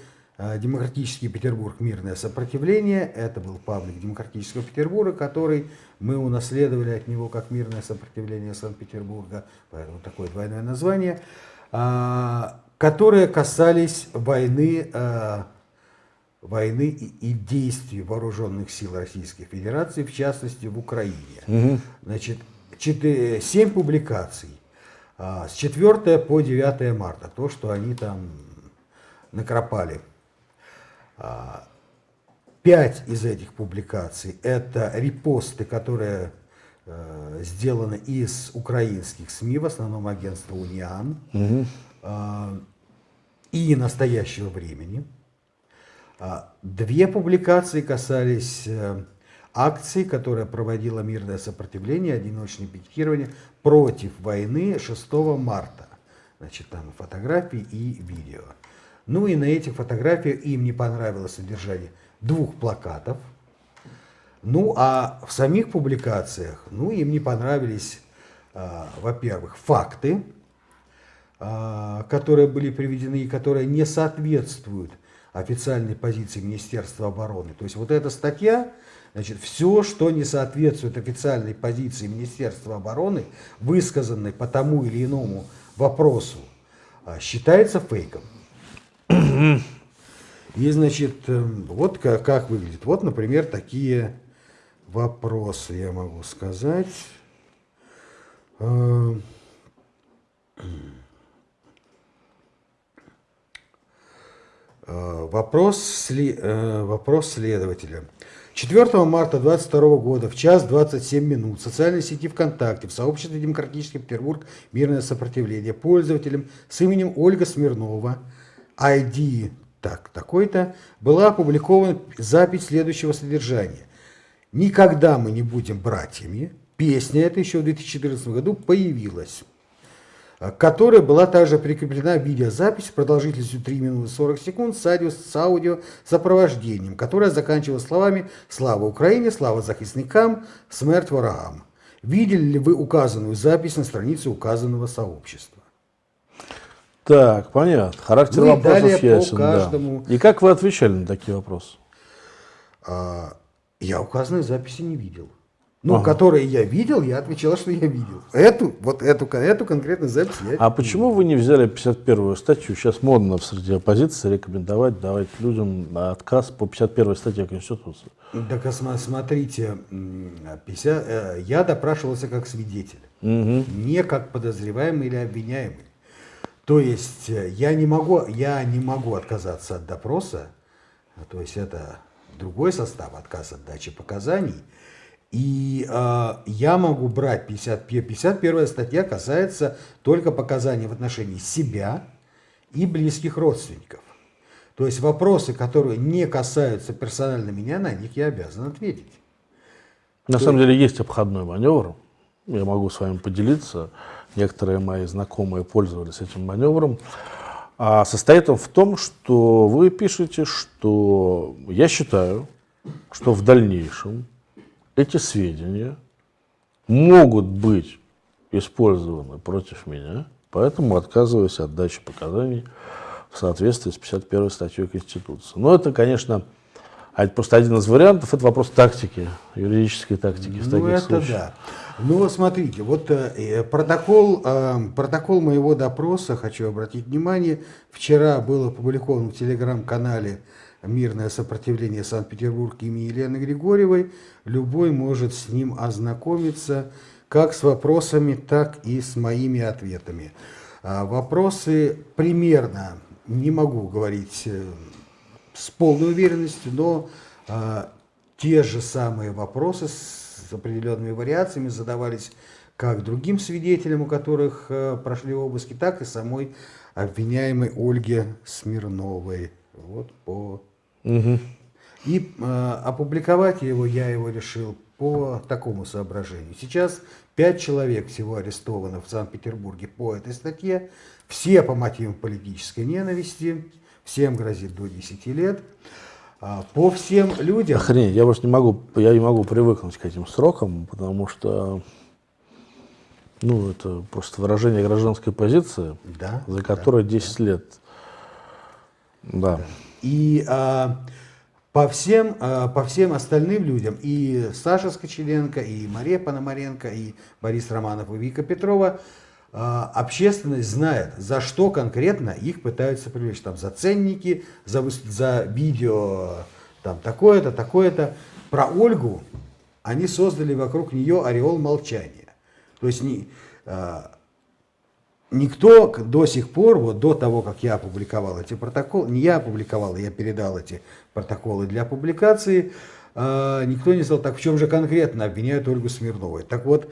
Демократический Петербург. Мирное сопротивление. Это был паблик Демократического Петербурга, который мы унаследовали от него как мирное сопротивление Санкт-Петербурга. Поэтому такое двойное название. А, которые касались войны, а, войны и действий вооруженных сил Российской Федерации, в частности в Украине. Угу. Значит, 4, 7 публикаций с 4 по 9 марта. То, что они там накропали. Пять из этих публикаций – это репосты, которые э, сделаны из украинских СМИ, в основном агентства «Униан», угу. э, и настоящего времени. А, две публикации касались э, акции, которая проводила мирное сопротивление, одиночное пикетирование против войны 6 марта. Значит, там фотографии и видео. Ну и на этих фотографиях им не понравилось содержание двух плакатов. Ну а в самих публикациях, ну им не понравились, э, во-первых, факты, э, которые были приведены и которые не соответствуют официальной позиции Министерства обороны. То есть вот эта статья, значит, все, что не соответствует официальной позиции Министерства обороны, высказанной по тому или иному вопросу, считается фейком. И, значит, эм, вот как, как выглядит. Вот, например, такие вопросы я могу сказать. Эм, э, вопрос, э, вопрос следователя. 4 марта 2022 года в час 27 минут в социальной сети ВКонтакте в сообществе «Демократический Петербург. Мирное сопротивление» пользователем с именем Ольга Смирнова – ID так, такой-то, была опубликована запись следующего содержания. «Никогда мы не будем братьями». Песня эта еще в 2014 году появилась. к которой была также прикреплена видеозапись продолжительностью 3 минуты 40 секунд с аудио, с аудио сопровождением, которая заканчивалась словами «Слава Украине! Слава захисникам! Смерть ворогам!». Видели ли вы указанную запись на странице указанного сообщества? Так, понятно. Характер Ну вопросов ясен, да. каждому. И как вы отвечали на такие вопросы? А, я указанной записи не видел. Ну, Ага. которые я видел, я отвечал, что я видел. Эту, вот эту, эту конкретную запись я А почему вы не взяли 51-ю статью? Сейчас модно в среди оппозиции рекомендовать давать людям отказ по 51-й статье Конституции. Так, смотрите, м, 50, э, я допрашивался как свидетель, не как подозреваемый или обвиняемый. То есть э, я не могу, я не могу отказаться от допроса, а, то есть это другой состав, отказ от дачи показаний. И э, я могу брать 50, 51 статья касается только показаний в отношении себя и близких родственников. То есть вопросы, которые не касаются персонально меня, на них я обязан ответить. На самом деле есть обходной маневр. Я могу с вами поделиться. Некоторые мои знакомые пользовались этим маневром. А состоит он в том, что вы пишете, что я считаю, что в дальнейшем эти сведения могут быть использованы против меня, поэтому отказываюсь от дачи показаний в соответствии с 51 статьей Конституции. Но это, конечно, а просто один из вариантов, это вопрос тактики, юридической тактики в Ну, таких это случаях. да. Ну, смотрите, вот э, э, протокол, э, протокол моего допроса, хочу обратить внимание, вчера был опубликован в телеграм-канале «Мирное сопротивление Санкт-Петербург» имени Елены Григорьевой. Любой может с ним ознакомиться как с вопросами, так и с моими ответами. А, Вопросы примерно, не могу говорить с полной уверенностью, но а, те же самые вопросы с определенными вариациями задавались как другим свидетелям, у которых э, прошли обыски, так и самой обвиняемой Ольге Смирновой. Вот по... И э, опубликовать его я его решил по такому соображению. Сейчас пять человек всего арестовано в Санкт-Петербурге по этой статье. Все по мотивам политической ненависти. Всем грозит до 10 лет. А, По всем людям... Охренеть, я просто не могу, я не могу привыкнуть к этим срокам, потому что, ну, это просто выражение гражданской позиции, Да, за которой 10 лет. Да. И а, по, всем, а, по всем остальным людям, и Саша Скочеленко, и Мария Пономаренко, и Борис Романов, и Вика Петрова, общественность знает, за что конкретно их пытаются привлечь. Там за ценники, за, за видео, там такое-то, такое-то. Про Ольгу они создали вокруг нее ореол молчания. То есть не, а, Никто до сих пор, вот до того, как я опубликовал эти протоколы, не я опубликовал, я передал эти протоколы для публикации, э, никто не сказал, так в чем же конкретно обвиняют Ольгу Смирнову. Так вот,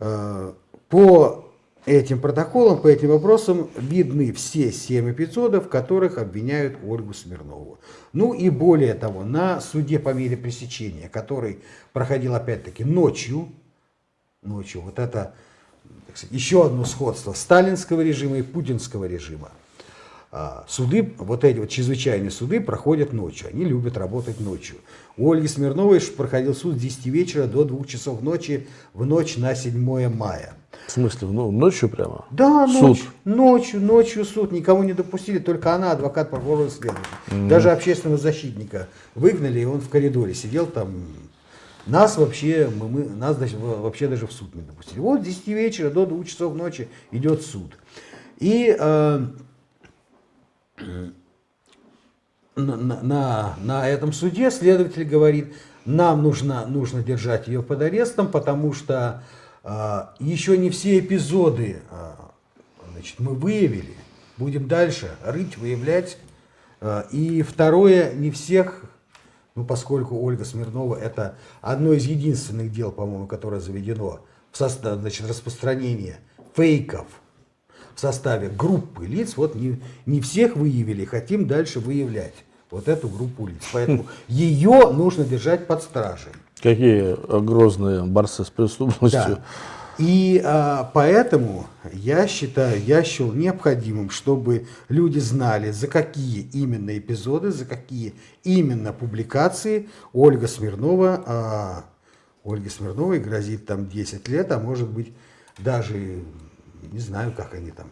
э, по этим протоколам, по этим вопросам видны все семь эпизодов, в которых обвиняют Ольгу Смирнову. Ну и более того, на суде по мере пресечения, который проходил опять-таки ночью, ночью, вот это сказать, еще одно сходство сталинского режима и путинского режима. А, Суды, вот эти вот чрезвычайные суды проходят ночью, они любят работать ночью. У Ольги Смирновой проходил суд с 10 вечера до 2 часов ночи в ночь на 7 мая. В смысле, ну, ночью прямо? Да, Суд. ночью, ночью, суд. Никого не допустили, только она, адвокат, прокурор и следователь. Даже общественного защитника выгнали, и он в коридоре сидел там. Нас вообще, мы, мы- нас даже, во- вообще даже в суд не допустили. Вот с 10 вечера до 2 часов ночи идет суд. И э, на, на- на, этом суде следователь говорит, нам нужно, нужно держать ее под арестом, потому что а, еще не все эпизоды а, значит, мы выявили. Будем дальше рыть, выявлять. А, и второе, не всех, ну поскольку Ольга Смирнова это одно из единственных дел, по-моему, которое заведено в состав, значит, распространение фейков в составе группы лиц, вот не, не всех выявили, хотим дальше выявлять вот эту группу лиц. Поэтому ее нужно держать под стражей. Какие грозные борцы с преступностью. Да. И а, поэтому я считаю, я счел необходимым, чтобы люди знали, за какие именно эпизоды, за какие именно публикации Ольга Смирнова, а, Ольге Смирновой грозит там 10 лет, а может быть даже, не знаю, как они там.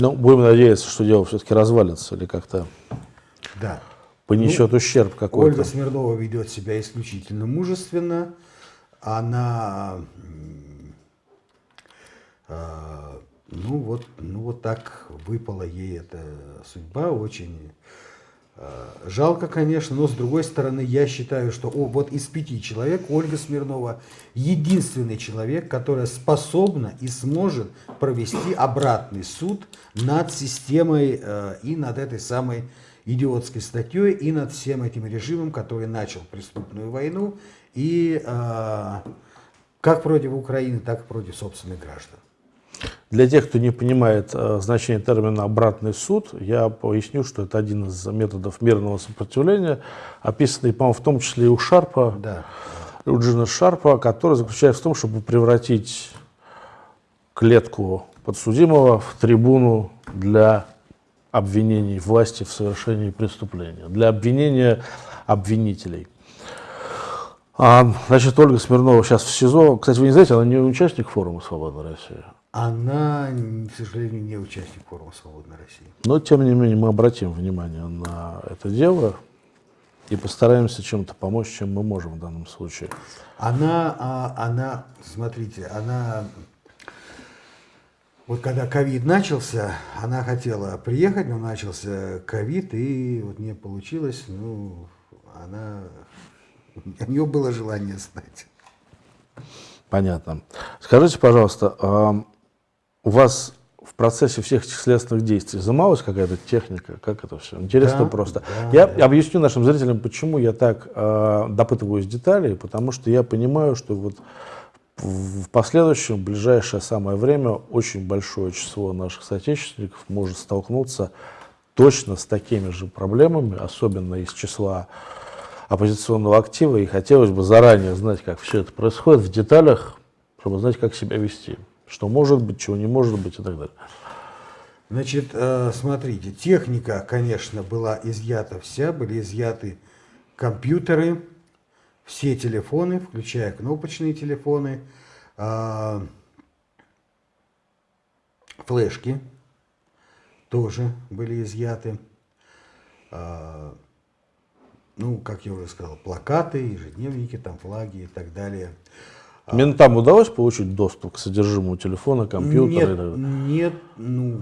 Ну, будем надеяться, что дело все-таки развалится или как-то да. понесет ну, ущерб какой-то. Ольга Смирнова ведет себя исключительно мужественно она, а, ну вот, ну вот так выпала ей эта судьба, очень жалко, конечно, но с другой стороны, я считаю, что о, вот из пяти человек Ольга Смирнова единственный человек, которая способна и сможет провести обратный суд над системой э, и над этой самой идиотской статьей и над всем этим режимом, который начал преступную войну и э, как против Украины, так и против собственных граждан. Для тех, кто не понимает э, значение термина «обратный суд», я поясню, что это один из методов мирного сопротивления, описанный, по-моему, в том числе и у Шарпа, да. у Джина Шарпа, который заключается в том, чтобы превратить клетку подсудимого в трибуну для обвинений власти в совершении преступления, для обвинения обвинителей. А, значит, Ольга Смирнова сейчас в СИЗО. Кстати, вы не знаете, она не участник форума «Свободная Россия». Она, к сожалению, не участник форума «Свободная Россия». Но, тем не менее, мы обратим внимание на это дело и постараемся чем-то помочь, чем мы можем в данном случае. Она, а, она, смотрите, она вот когда ковид начался, она хотела приехать, но начался ковид, и вот не получилось. Ну, она, у нее было желание знать. Понятно. Скажите, пожалуйста, а у вас в процессе всех этих следственных действий изымалась какая-то техника? Как это все? Интересно да, просто. Да, я да. объясню нашим зрителям, почему я так э, допытываюсь деталей, потому что я понимаю, что вот в последующем, в ближайшее самое время, очень большое число наших соотечественников может столкнуться точно с такими же проблемами, особенно из числа оппозиционного актива, и хотелось бы заранее знать, как все это происходит в деталях, чтобы знать, как себя вести, что может быть, чего не может быть и так далее. Значит, э, смотрите, техника, конечно, была изъята вся, были изъяты компьютеры, все телефоны, включая кнопочные телефоны, а, флешки тоже были изъяты. А, ну, как я уже сказал, плакаты, ежедневники, там флаги и так далее. Ментам удалось получить доступ к содержимому телефона, компьютера? Нет, нет, ну,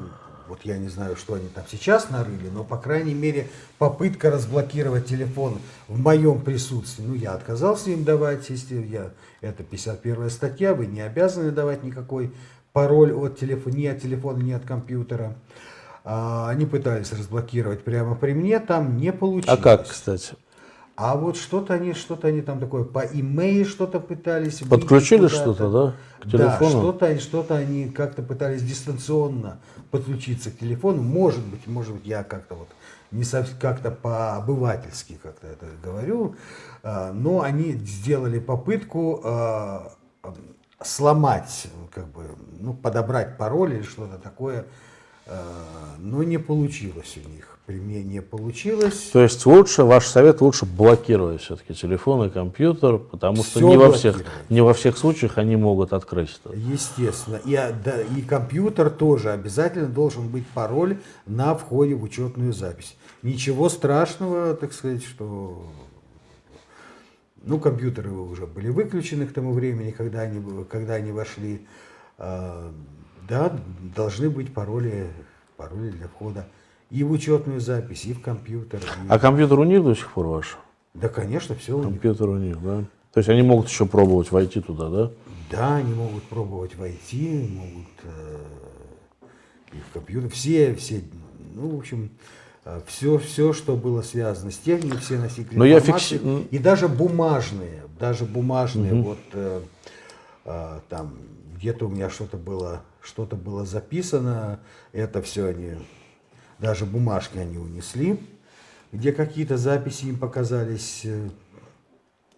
вот я не знаю, что они там сейчас нарыли, но, по крайней мере, попытка разблокировать телефон в моем присутствии, ну, я отказался им давать, если я, это 51 статья, вы не обязаны давать никакой пароль от телефона, ни от телефона, ни от компьютера. А, они пытались разблокировать прямо при мне, там не получилось. А как, кстати? А вот что-то они, что-то они там такое по имейл что-то пытались. Подключили что-то, да? К телефону? Да, что-то, что-то они как-то пытались дистанционно подключиться к телефону. Может быть, может быть, я как-то вот не совсем как-то по-обывательски как-то это говорю, а, но они сделали попытку а, сломать, как бы, ну, подобрать пароль или что-то такое, а, но не получилось у них при мне не получилось. То есть лучше, ваш совет лучше блокировать все-таки телефон и компьютер, потому что не во, всех, не во всех случаях они могут открыть это. Естественно. И, да, и компьютер тоже обязательно должен быть пароль на входе в учетную запись. Ничего страшного, так сказать, что... Ну, компьютеры уже были выключены к тому времени, когда они, когда они вошли. А, да, должны быть пароли, пароли для входа и в учетную запись, и в компьютер. И... А компьютер у них до сих пор ваш? Да, конечно, все у них. Компьютер у них, да? То есть они могут еще пробовать войти туда, да? Да, они могут пробовать войти, могут э, и в компьютер. Все, все, ну, в общем, все, э, все, что было связано с техникой, все носители Но я фикси... и даже бумажные, даже бумажные, угу. вот э, э, там где-то у меня что-то было, что-то было записано, это все они даже бумажки они унесли, где какие-то записи им показались э,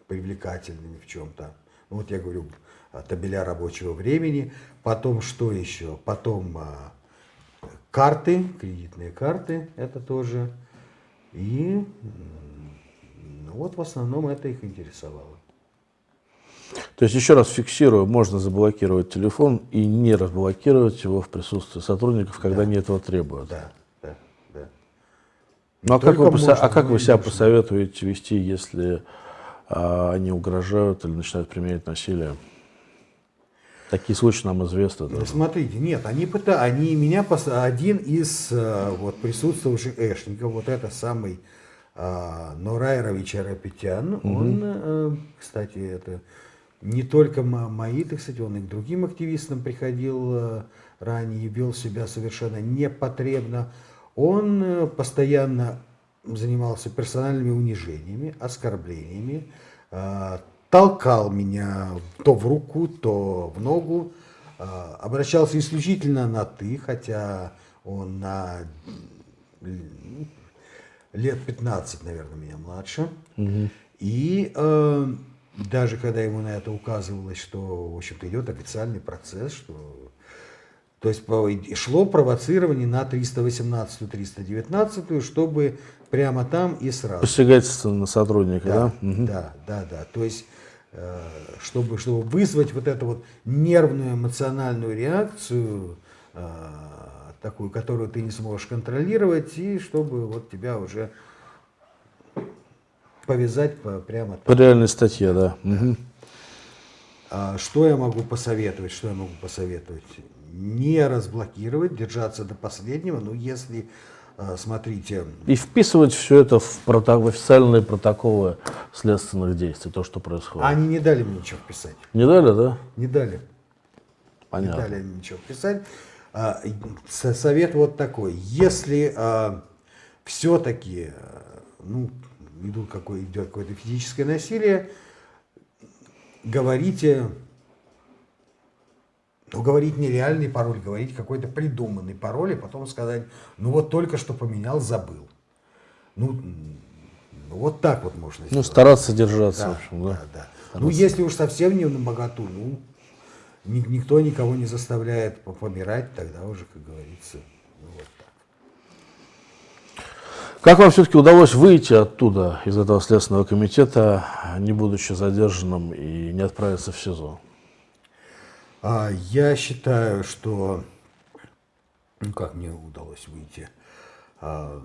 привлекательными в чем-то. Вот я говорю, табеля рабочего времени. Потом что еще? Потом а, карты, кредитные карты, это тоже. И ну, вот в основном это их интересовало. То есть, еще раз фиксирую, можно заблокировать телефон и не разблокировать его в присутствии сотрудников, когда да. они этого требуют. Да. Ну, а как, вы, можно, а как вы себя посоветуете вести, если а, они угрожают или начинают применять насилие? Такие случаи нам известны. Да. Смотрите, нет, они пытаются, они меня, один из э, вот, присутствующих эшников, вот это самый а, Норайрович Арапетян, угу. он, э, кстати, это не только мои, так сказать, он и к другим активистам приходил э, ранее, вел себя совершенно непотребно. Он э, постоянно занимался персональными унижениями, оскорблениями, э, толкал меня то в руку, то в ногу, обращался исключительно на «ты», хотя он на лет 15, наверное, меня младше. Угу. И даже когда ему на это указывалось, что, в общем-то, идет официальный процесс, что... То есть шло провоцирование на 318-319, чтобы прямо там и сразу. Посягательство на сотрудника, да? Да, угу. да, да, да. То есть, э, чтобы, чтобы вызвать вот эту вот нервную эмоциональную реакцию, э, такую, которую ты не сможешь контролировать, и чтобы вот тебя уже повязать прямо По реальной статье, да. Угу. А что я могу посоветовать? Что я могу посоветовать? Не разблокировать, держаться до последнего, но если, а, смотрите... И вписывать все это в, прото... в официальные протоколы следственных действий, то, что происходит. Они не дали мне ничего вписать. Не дали, да? Не дали. Понятно. Не дали мне ничего вписать. А, совет вот такой. Если а, все-таки, ну, идут какое, идет какое-то физическое насилие, говорите, ну, говорить нереальный пароль, говорить какой-то придуманный пароль, и потом сказать, ну вот только что поменял, забыл. Ну, вот так вот можно ну, сделать. Ну, стараться держаться, да, в общем, да. да, да. Ну, если уж совсем не на богату, ну, никто никого не заставляет помирать, тогда уже, как говорится, Как вам все-таки удалось выйти оттуда, из этого Следственного комитета, не будучи задержанным и не отправиться в СИЗО? А, я считаю, что... Ну, как мне удалось выйти? А,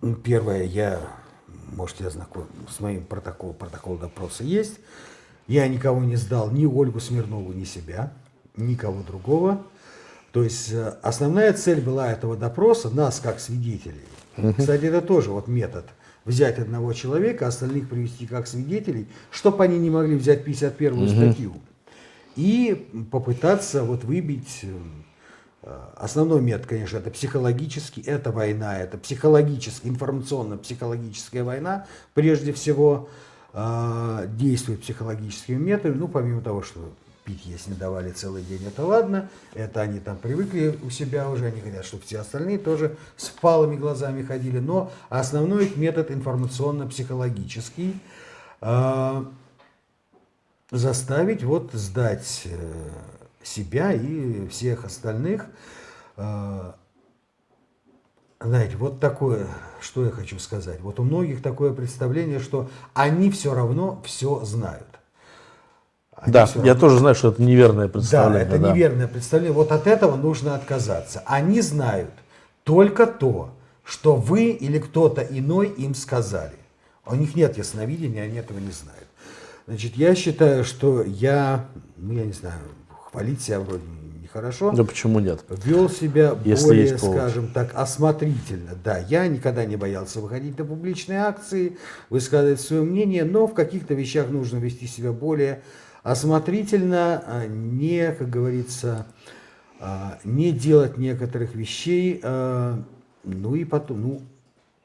ну, первое, я, может, я знаком с моим протоколом, протокол допроса есть. Я никого не сдал, ни Ольгу Смирнову, ни себя, никого другого. То есть э, основная цель была этого допроса, нас как свидетелей. Кстати, это тоже вот метод. Взять одного человека, остальных привести как свидетелей, чтобы они не могли взять 51-ю угу. статью. И попытаться вот выбить... Э, основной метод, конечно, это психологический, это война, это психологическая, информационно-психологическая война, прежде всего, э, действует психологическими методами, ну, помимо того, что пить не давали целый день, это ладно, это они там привыкли у себя уже, они хотят, чтобы все остальные тоже с впалыми глазами ходили, но основной их метод информационно-психологический, э, заставить вот сдать э, себя и всех остальных, э, знаете, вот такое, что я хочу сказать, вот у многих такое представление, что они все равно все знают. Да, я тоже знаю, что это неверное представление. Да, это да. неверное представление. Вот от этого нужно отказаться. Они знают только то, что вы или кто-то иной им сказали. У них нет ясновидения, они этого не знают. Значит, я считаю, что я, ну я не знаю, хвалить себя вроде нехорошо. Да почему нет? Вел себя Если более, скажем так, осмотрительно. Да, я никогда не боялся выходить на публичные акции, высказывать свое мнение, но в каких-то вещах нужно вести себя более осмотрительно, а не, как говорится, а, не делать некоторых вещей, а, ну и потом, ну,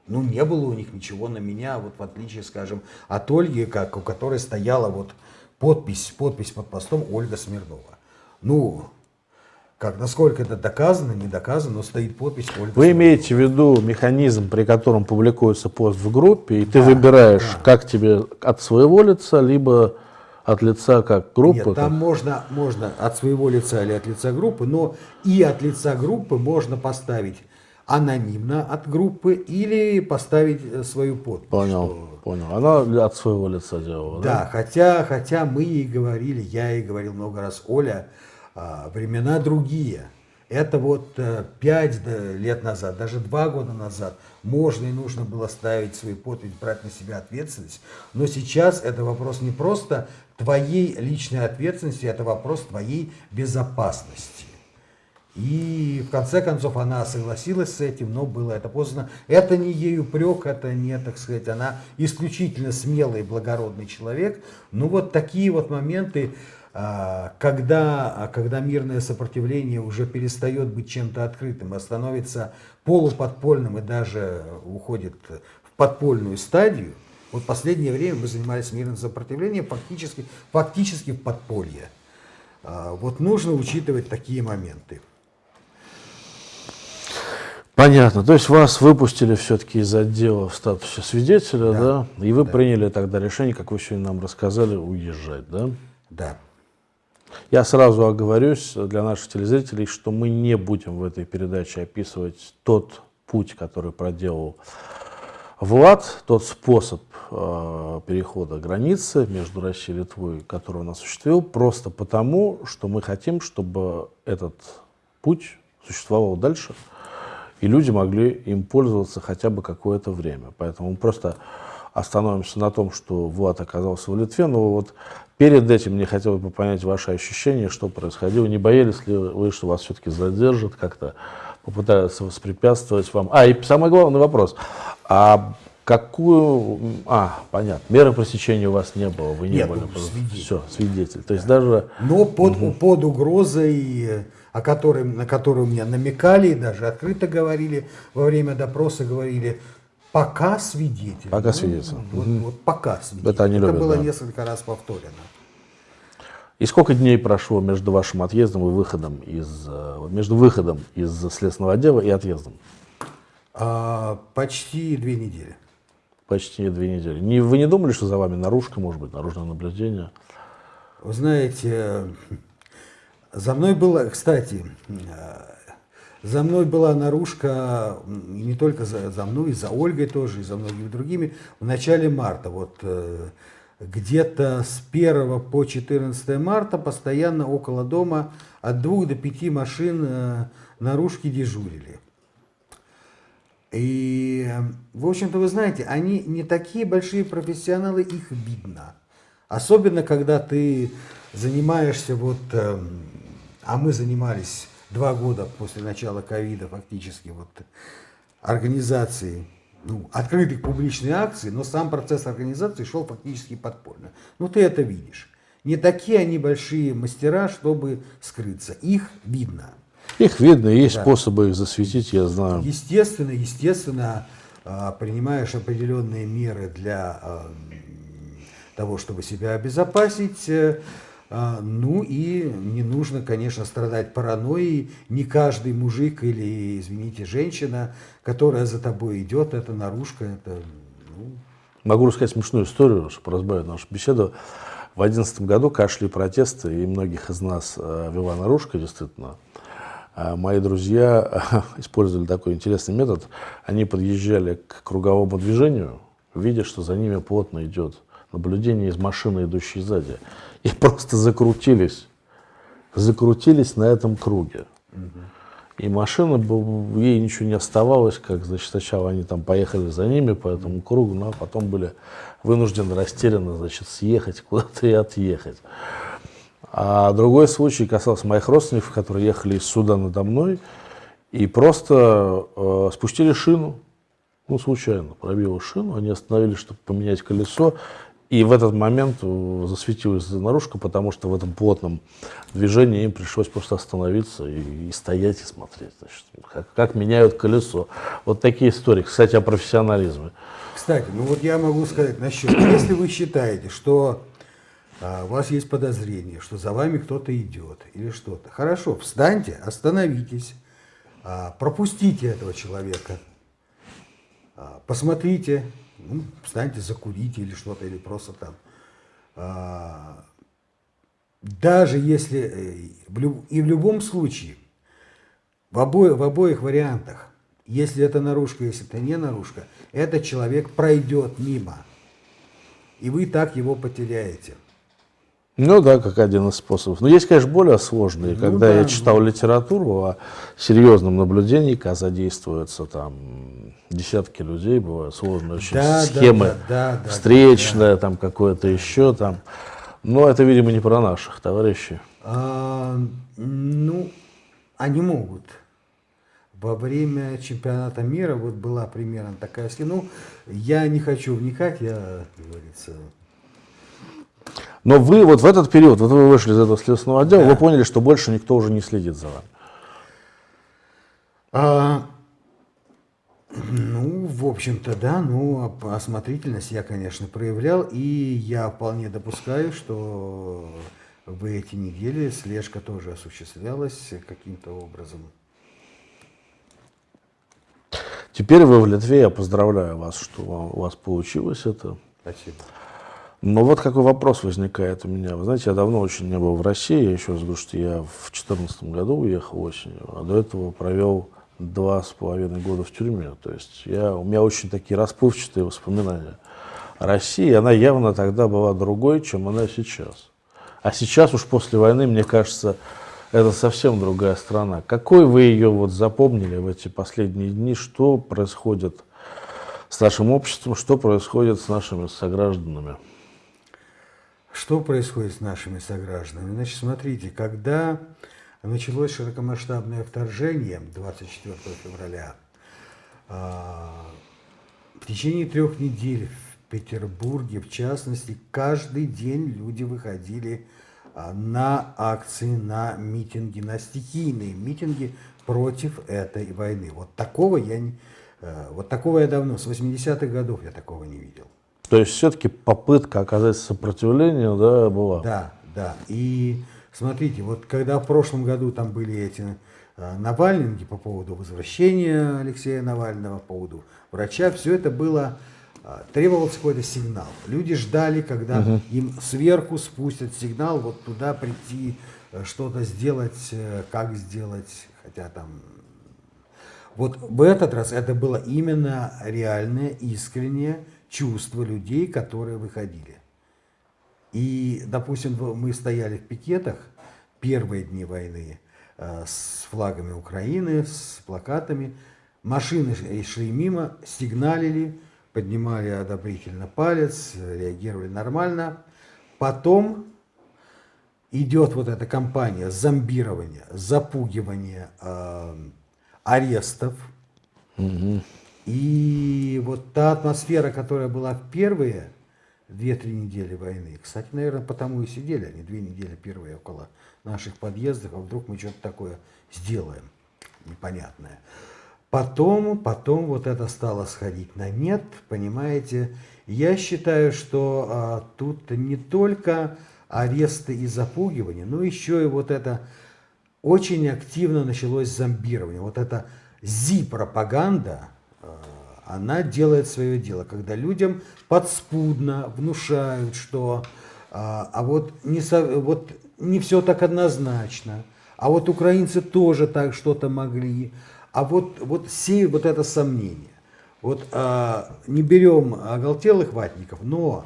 ну не было у них ничего на меня, вот в отличие, скажем, от Ольги, как, у которой стояла вот подпись, подпись под постом Ольга Смирнова. Ну, как, насколько это доказано, не доказано, но стоит подпись Ольга Вы имеете в виду механизм, при котором публикуется пост в группе, и да, ты выбираешь, да. как тебе от своего лица, либо от лица как группы? Нет, там можно, можно от своего лица или от лица группы, но и от лица группы можно поставить анонимно от группы или поставить э, свою подпись. Понял, что... понял. Она от своего лица делала, да? Да, хотя, хотя мы ей говорили, я ей говорил много раз, Оля, а, времена другие. Это вот э, пять лет назад, даже два года назад можно и нужно было ставить свою подпись, брать на себя ответственность. Но сейчас это вопрос не просто твоей личной ответственности, это вопрос твоей безопасности. И в конце концов она согласилась с этим, но было это поздно. Это не ей упрек, это не, так сказать, она исключительно смелый, благородный человек. Ну вот такие вот моменты, а, когда, когда мирное сопротивление уже перестает быть чем-то открытым, а становится полуподпольным и даже уходит в подпольную стадию, вот в последнее время мы занимались мирным сопротивлением фактически, фактически в подполье. А, вот нужно учитывать такие моменты. Понятно. То есть вас выпустили все-таки из отдела в статусе свидетеля, да? да? И вы да. приняли тогда решение, как вы сегодня нам рассказали, уезжать, да? Да. Я сразу оговорюсь для наших телезрителей, что мы не будем в этой передаче описывать тот путь, который проделал Влад, тот способ э, перехода границы между Россией и Литвой, который он осуществил, просто потому, что мы хотим, чтобы этот путь существовал дальше – и люди могли им пользоваться хотя бы какое-то время. Поэтому мы просто остановимся на том, что Влад оказался в Литве, но вот перед этим мне хотелось бы понять ваши ощущения, что происходило. Не боялись ли вы, что вас все-таки задержат, как-то попытаются воспрепятствовать вам? А, и самый главный вопрос. А какую... А, понятно. Меры пресечения у вас не было, вы не Нет, были. Ну, свидетель. Все, свидетель. То есть даже... Но под, угу. под угрозой о которой, на которую мне намекали даже открыто говорили во время допроса, говорили, пока свидетель. Пока ну, свидетель. Вот, угу. вот пока свидетель. Это, они любят, Это было да. несколько раз повторено. И сколько дней прошло между вашим отъездом и выходом из, э, между выходом из следственного отдела и отъездом? А, почти две недели. Почти две недели. Не, вы не думали, что за вами наружка, может быть, наружное наблюдение? Вы знаете, за мной было, кстати, э, за мной была наружка, и не только за, за мной, и за Ольгой тоже, и за многими другими, в начале марта. Вот э, где-то с 1 по 14 марта постоянно около дома от двух до пяти машин э, наружки дежурили. И, в общем-то, вы знаете, они не такие большие профессионалы, их видно. Особенно, когда ты занимаешься вот эм, а мы занимались два года после начала ковида фактически вот организацией ну, открытых публичных акций, но сам процесс организации шел фактически подпольно. Ну ты это видишь. Не такие они большие мастера, чтобы скрыться. Их видно. Их видно, есть да. способы их засветить, я знаю. Естественно, естественно, а, принимаешь определенные меры для а, того, чтобы себя обезопасить, э, ну и не нужно, конечно, страдать паранойей. Не каждый мужик или, извините, женщина, которая за тобой идет, это наружка, это... Ну... Могу рассказать смешную историю, чтобы разбавить нашу беседу. В 2011 году кашли протесты, и многих из нас э, вела наружка, действительно. А мои друзья использовали такой интересный метод. Они подъезжали к круговому движению, видя, что за ними плотно идет наблюдение из машины, идущей сзади и просто закрутились. Закрутились на этом круге. И машина, ей ничего не оставалось, как, значит, сначала они там поехали за ними по этому кругу, но потом были вынуждены растерянно, значит, съехать куда-то и отъехать. А другой случай касался моих родственников, которые ехали из суда надо мной и просто э, спустили шину, ну, случайно, пробила шину, они остановились, чтобы поменять колесо, и в этот момент засветилась наружка, потому что в этом плотном движении им пришлось просто остановиться и, и стоять и смотреть, значит, как, как меняют колесо. Вот такие истории. Кстати, о профессионализме. Кстати, ну вот я могу сказать насчет, если вы считаете, что а, у вас есть подозрение, что за вами кто-то идет или что-то. Хорошо, встаньте, остановитесь, а, пропустите этого человека, а, посмотрите, ну, встаньте, закурите или что-то, или просто там. Даже если, э, и в любом случае, в, обо, в обоих вариантах, если это наружка, если это не наружка, этот человек пройдет мимо, и вы так его потеряете. Ну да, как один из способов. Но есть, конечно, более сложные. Ну, Когда да, я читал да. литературу о серьезном наблюдении, когда задействуются там десятки людей, бывают сложные очень да, схемы, да, да, да, встречная, да, да. там какое-то еще там. Но это, видимо, не про наших товарищей. А, ну, они могут. Во время чемпионата мира вот была примерно такая схема. Ну, я не хочу вникать, я, как говорится, но вы вот в этот период, вот вы вышли из этого следственного отдела, да. вы поняли, что больше никто уже не следит за вами. А, ну, в общем-то, да, ну, осмотрительность я, конечно, проявлял, и я вполне допускаю, что в эти недели слежка тоже осуществлялась каким-то образом. Теперь вы в Литве, я поздравляю вас, что у вас получилось это. Спасибо. Но вот какой вопрос возникает у меня. Вы знаете, я давно очень не был в России. Я еще раз говорю, что я в 2014 году уехал осенью, а до этого провел два с половиной года в тюрьме. То есть я, у меня очень такие расплывчатые воспоминания России. Она явно тогда была другой, чем она сейчас. А сейчас уж после войны, мне кажется, это совсем другая страна. Какой вы ее вот запомнили в эти последние дни? Что происходит с нашим обществом? Что происходит с нашими согражданами? Что происходит с нашими согражданами? Значит, смотрите, когда началось широкомасштабное вторжение 24 февраля, а, в течение трех недель в Петербурге, в частности, каждый день люди выходили а, на акции, на митинги, на стихийные митинги против этой войны. Вот такого я, не, э, вот такого я давно, с 80-х годов я такого не видел. То есть все-таки попытка оказать сопротивление да, была? Да, да. И смотрите, вот когда в прошлом году там были эти э, Навальнинги по поводу возвращения Алексея Навального, по поводу врача, все это было, э, требовался какой-то сигнал. Люди ждали, когда угу. им сверху спустят сигнал, вот туда прийти, э, что-то сделать, как сделать, хотя там... Вот в этот раз это было именно реальное, искреннее, чувства людей, которые выходили. И, допустим, мы стояли в пикетах первые дни войны э, с флагами Украины, с плакатами. Машины шли мимо, сигналили, поднимали одобрительно палец, реагировали нормально. Потом идет вот эта кампания зомбирования, запугивания, э, арестов. Угу. И вот та атмосфера, которая была в первые две-три недели войны, кстати, наверное, потому и сидели они две недели первые около наших подъездов, а вдруг мы что-то такое сделаем непонятное. Потом, потом вот это стало сходить на нет, понимаете. Я считаю, что а, тут не только аресты и запугивания, но еще и вот это очень активно началось зомбирование. Вот эта зи-пропаганда, она делает свое дело, когда людям подспудно внушают, что а, а вот, не, вот не все так однозначно, а вот украинцы тоже так что-то могли, а вот, вот сеют вот это сомнение. Вот а, не берем оголтелых ватников, но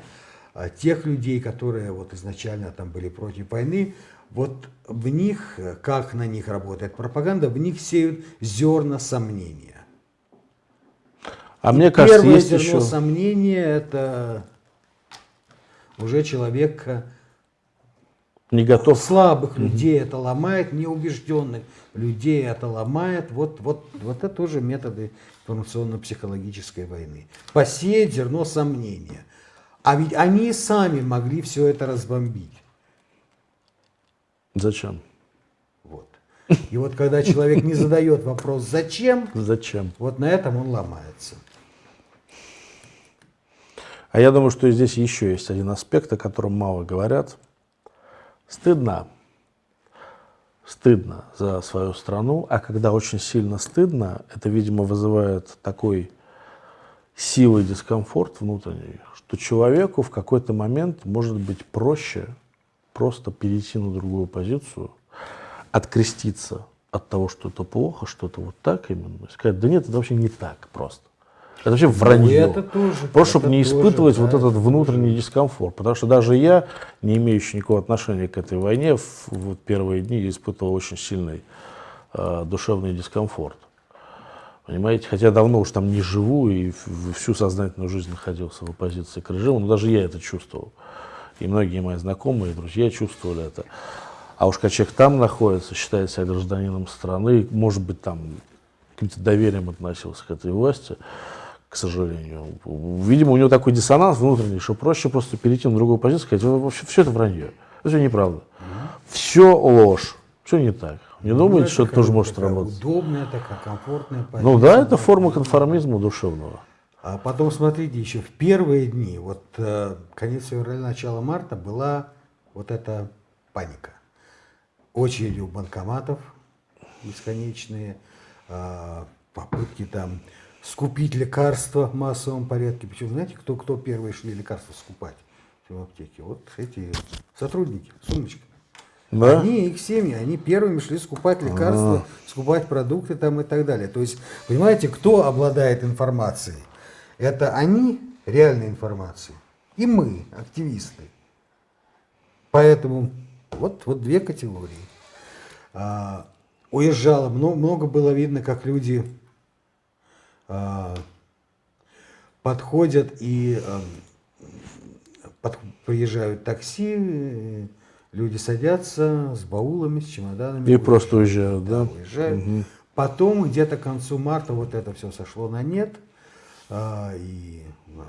а, тех людей, которые вот изначально там были против войны, вот в них, как на них работает пропаганда, в них сеют зерна сомнения. А и мне кажется, первое есть зерно еще... сомнения – это уже человек э, не готов. Слабых mm людей это ломает, неубежденных людей это ломает. Вот, вот, вот это тоже методы информационно-психологической войны. Посеять зерно сомнения. А ведь они сами могли все это разбомбить. Зачем? Вот. И вот когда человек не задает вопрос «зачем?», зачем? вот на этом он ломается. А я думаю, что здесь еще есть один аспект, о котором мало говорят. Стыдно. Стыдно за свою страну, а когда очень сильно стыдно, это, видимо, вызывает такой силой дискомфорт внутренний, что человеку в какой-то момент может быть проще просто перейти на другую позицию, откреститься от того, что это плохо, что это вот так именно, и сказать, да нет, это вообще не так просто. Это вообще вранье. Ну, это тоже, Просто чтобы не тоже, испытывать да, вот этот это внутренний дискомфорт. Потому что даже я, не имеющий никакого отношения к этой войне, в вот первые дни испытывал очень сильный э, душевный дискомфорт. Понимаете, хотя давно уж там не живу и всю сознательную жизнь находился в оппозиции к режиму, но даже я это чувствовал. И многие мои знакомые, друзья чувствовали это. А уж когда человек там находится, считает себя гражданином страны, может быть, там каким-то доверием относился к этой власти, к сожалению. Видимо, у него такой диссонанс внутренний, что проще просто перейти на другую позицию и сказать, «Вы вообще все это вранье, все неправда. Все ложь, все не так. Не думаете, это что это тоже может такая работать? Удобная такая, комфортная позиция. Ну да, это форма конформизма душевного. А потом, смотрите, еще в первые дни, вот э, конец февраля, начало марта, была вот эта паника. Очереди у банкоматов бесконечные, э, попытки там скупить лекарства в массовом порядке. Причем, знаете, кто, кто первые шли лекарства скупать в аптеке? Вот эти сотрудники, сумочки. Да? Они, их семьи, они первыми шли скупать лекарства, скупать продукты там и так далее. То есть, понимаете, кто обладает информацией? Это они, реальной информацией, и мы, активисты. Поэтому вот, вот две категории. А, уезжало, много, много было видно, как люди а, подходят и а, под- приезжают такси, люди садятся с баулами, с чемоданами. И просто уезжают, да? уезжают. Потом где-то к концу марта вот это все сошло на нет. а, и, а,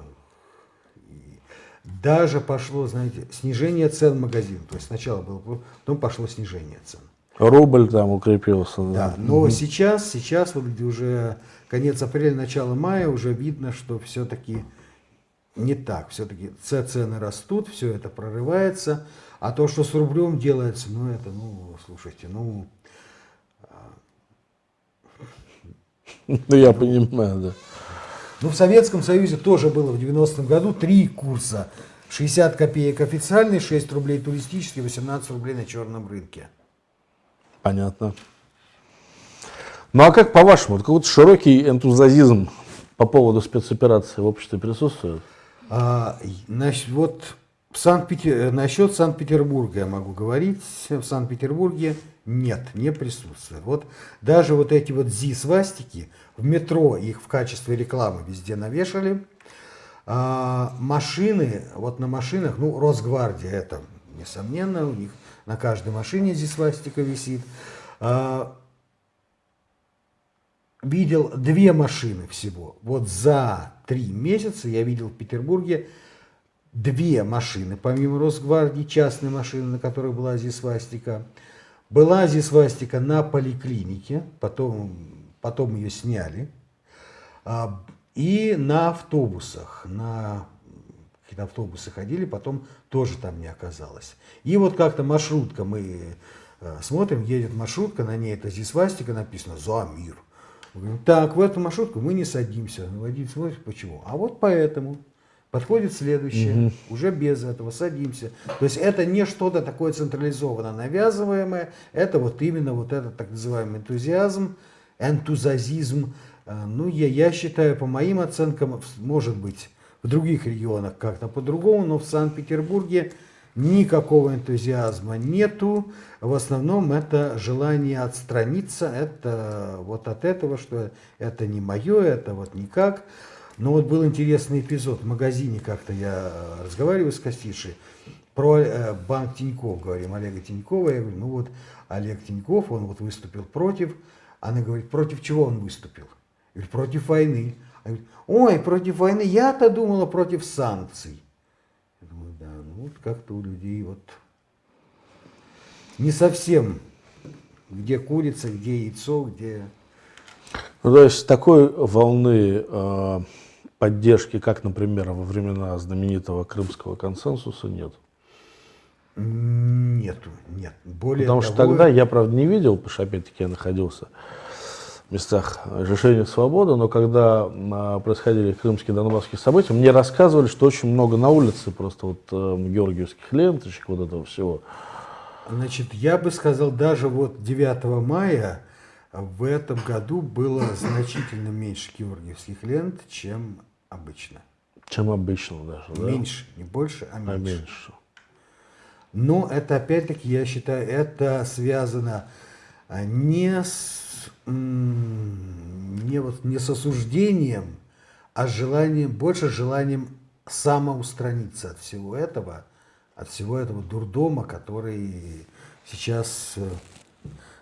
и даже пошло, знаете, снижение цен в магазин. То есть сначала было, потом пошло снижение цен. Рубль там укрепился. Да, но сейчас, сейчас вот уже конец апреля, начало мая, уже видно, что все-таки не так. Все-таки цены растут, все это прорывается. А то, что с рублем делается, ну это, ну, слушайте, ну, Ну, я понимаю, да. Ну, в Советском Союзе тоже было в 90-м году три курса. 60 копеек официальный, 6 рублей туристический, 18 рублей на черном рынке. Понятно. Ну, а как по-вашему, какой-то широкий энтузиазм по поводу спецоперации в обществе присутствует? А, значит, вот Санкт-Петер... насчет Санкт-Петербурга я могу говорить. В Санкт-Петербурге нет, не присутствует. Вот даже вот эти вот зи-свастики, в метро их в качестве рекламы везде навешали. А, машины, вот на машинах, ну, Росгвардия, это несомненно, у них на каждой машине зи-свастика висит. А, видел две машины всего. Вот за три месяца я видел в Петербурге две машины, помимо Росгвардии, частные машины, на которых была зисвастика. Была зисвастика на поликлинике, потом, потом ее сняли. А, И на автобусах, на какие-то автобусы ходили, потом тоже там не оказалось. И вот как-то маршрутка, мы э, смотрим, едет маршрутка, на ней это зисвастика написано «За мир». Говорим, так, в эту маршрутку мы не садимся. Водитель смотрит, почему? А вот поэтому. Подходит следующее, уже без этого садимся. То есть это не что-то такое централизованно навязываемое, это вот именно вот этот так называемый энтузиазм, энтузиазм. Э, Ну, я, я считаю, по моим оценкам, может быть, в других регионах как-то по-другому, но в Санкт-Петербурге никакого энтузиазма нету. В основном это желание отстраниться, это вот от этого, что это не мое, это вот никак. Но вот был интересный эпизод в магазине, как-то я разговариваю с кассиршей, про э, банк Тиньков, говорим, Олега Тинькова, я говорю, ну вот Олег Тиньков, он вот выступил против, она говорит, против чего он выступил? Я говорю, против войны. Ой, против войны, я-то думала против санкций. Я думаю, да, ну вот как-то у людей вот не совсем, где курица, где яйцо, где... Ну, то есть такой волны э, поддержки, как, например, во времена знаменитого крымского консенсуса, нет? Нету, нет. Более Потому того, что тогда я, правда, не видел, потому что, опять-таки, я находился местах решения свободы, но когда а, происходили крымские донбасские события, мне рассказывали, что очень много на улице просто вот э, георгиевских ленточек, вот этого всего. Значит, я бы сказал, даже вот 9 мая в этом году было значительно меньше георгиевских лент, чем обычно. Чем обычно даже, да? Меньше, не больше, а меньше. А меньше. Но это, опять-таки, я считаю, это связано а, не с, не, вот, не с осуждением, а желанием, больше желанием самоустраниться от всего этого, от всего этого дурдома, который сейчас э,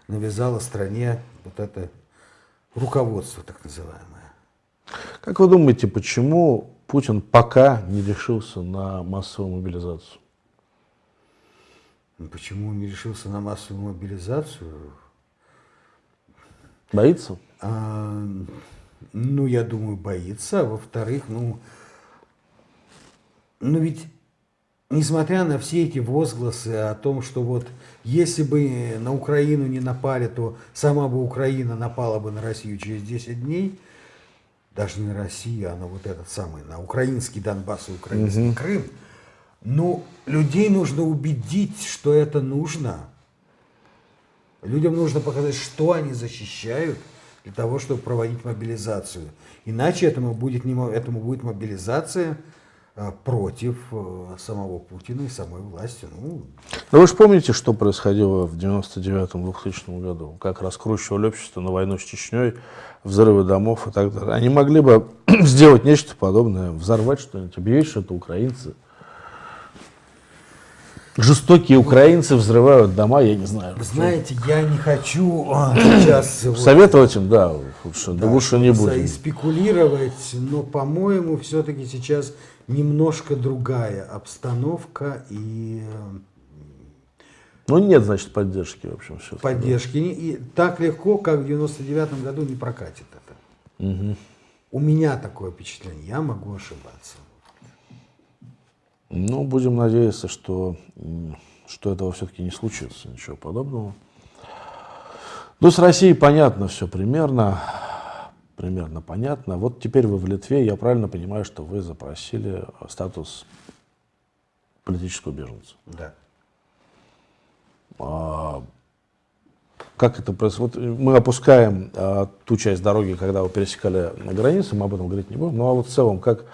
навязало стране вот это руководство так называемое. Как вы думаете, почему Путин пока не решился на массовую мобилизацию? Ну, почему он не решился на массовую мобилизацию? Боится? А, ну, я думаю, боится. А во-вторых, ну, ну ведь, несмотря на все эти возгласы о том, что вот если бы на Украину не напали, то сама бы Украина напала бы на Россию через 10 дней, даже не на Россию, а на вот этот самый, на украинский Донбасс и украинский угу. Крым, ну, людей нужно убедить, что это нужно. Людям нужно показать, что они защищают для того, чтобы проводить мобилизацию. Иначе этому будет, не, этому будет мобилизация а, против а, самого Путина и самой власти. Ну, Но вы же помните, что происходило в 99-2000 году? Как раскручивали общество на войну с Чечней, взрывы домов и так далее. Они могли бы сделать нечто подобное, взорвать что-нибудь, объявить, что это украинцы – жестокие украинцы взрывают дома, я не знаю. Знаете, я не хочу а, сейчас... Советовать им, да, лучше, да, лучше не будем. спекулировать, но, по-моему, все-таки сейчас немножко другая обстановка и... Ну, нет, значит, поддержки, в общем, все. Поддержки. И так легко, как в 99 году, не прокатит это. Угу. У меня такое впечатление, я могу ошибаться. Ну, будем надеяться, что, что этого все-таки не случится, ничего подобного. Ну, с Россией понятно все примерно, примерно понятно. Вот теперь вы в Литве, я правильно понимаю, что вы запросили статус политического беженца? Да. А, как это происходит? Мы опускаем а, ту часть дороги, когда вы пересекали границу, мы об этом говорить не будем. Ну, а вот в целом, как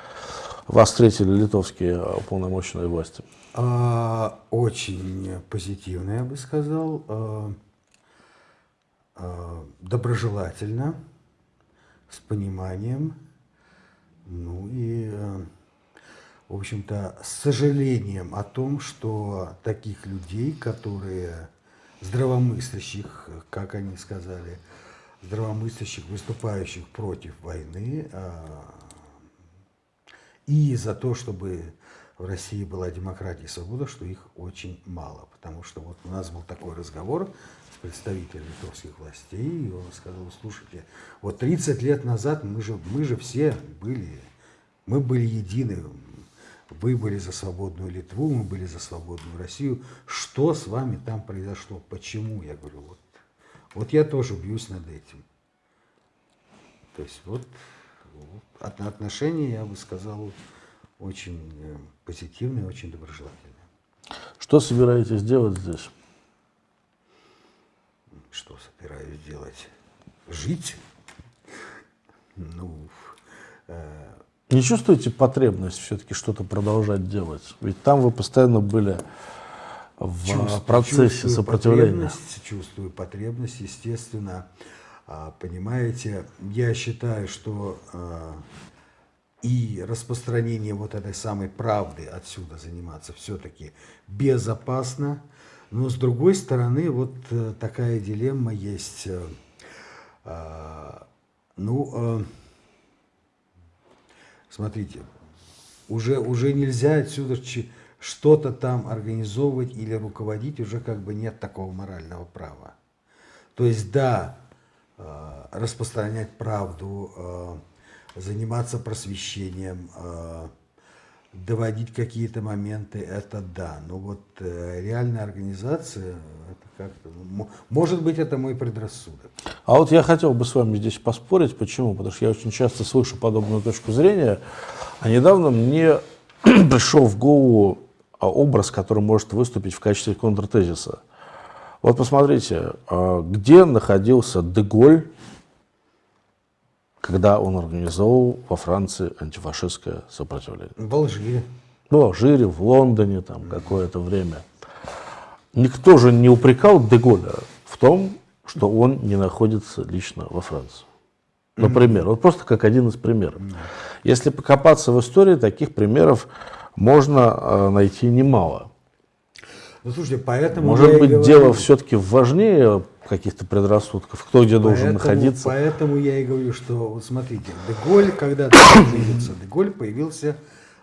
вас встретили литовские уполномоченные власти? А, очень позитивно, я бы сказал. А, а, доброжелательно, с пониманием. Ну и, а, в общем-то, с сожалением о том, что таких людей, которые здравомыслящих, как они сказали, здравомыслящих, выступающих против войны, а, и за то, чтобы в России была демократия и свобода, что их очень мало. Потому что вот у нас был такой разговор с представителем литовских властей, и он сказал, слушайте, вот 30 лет назад мы же, мы же все были, мы были едины, вы были за свободную Литву, мы были за свободную Россию. Что с вами там произошло? Почему? Я говорю, вот, вот я тоже бьюсь над этим. То есть вот отношения, я бы сказал, очень э, позитивные, очень доброжелательные. Что собираетесь делать здесь? Что собираюсь делать? Жить? Ну, э... Не чувствуете потребность все-таки что-то продолжать делать? Ведь там вы постоянно были в чувствую, процессе чувствую сопротивления. Потребность, чувствую потребность, естественно. А, понимаете, я считаю, что а, и распространение вот этой самой правды отсюда заниматься все-таки безопасно. Но с другой стороны, вот э, такая дилемма есть. Э, а, ну, э, смотрите, уже, уже нельзя отсюда что-то там организовывать или руководить, уже как бы нет такого морального права. То есть, да, распространять правду, э, заниматься просвещением, э, доводить какие-то моменты, это да. Но вот э, реальная организация, это как-то, ну, может быть, это мой предрассудок. А вот я хотел бы с вами здесь поспорить. Почему? Потому что я очень часто слышу подобную точку зрения. А недавно мне пришел в голову а, образ, который может выступить в качестве контртезиса. Вот посмотрите, а, где находился Деголь, когда он организовал во Франции антифашистское сопротивление? В Алжире. В Алжире, в Лондоне там какое-то время. Никто же не упрекал Деголя в том, что он не находится лично во Франции. Например, вот просто как один из примеров. Если покопаться в истории, таких примеров можно э, найти немало. Ну, слушайте, поэтому Может быть, дело все-таки важнее каких-то предрассудков, кто где поэтому, должен находиться. Поэтому я и говорю, что, вот смотрите, Деголь, когда появился, Деголь появился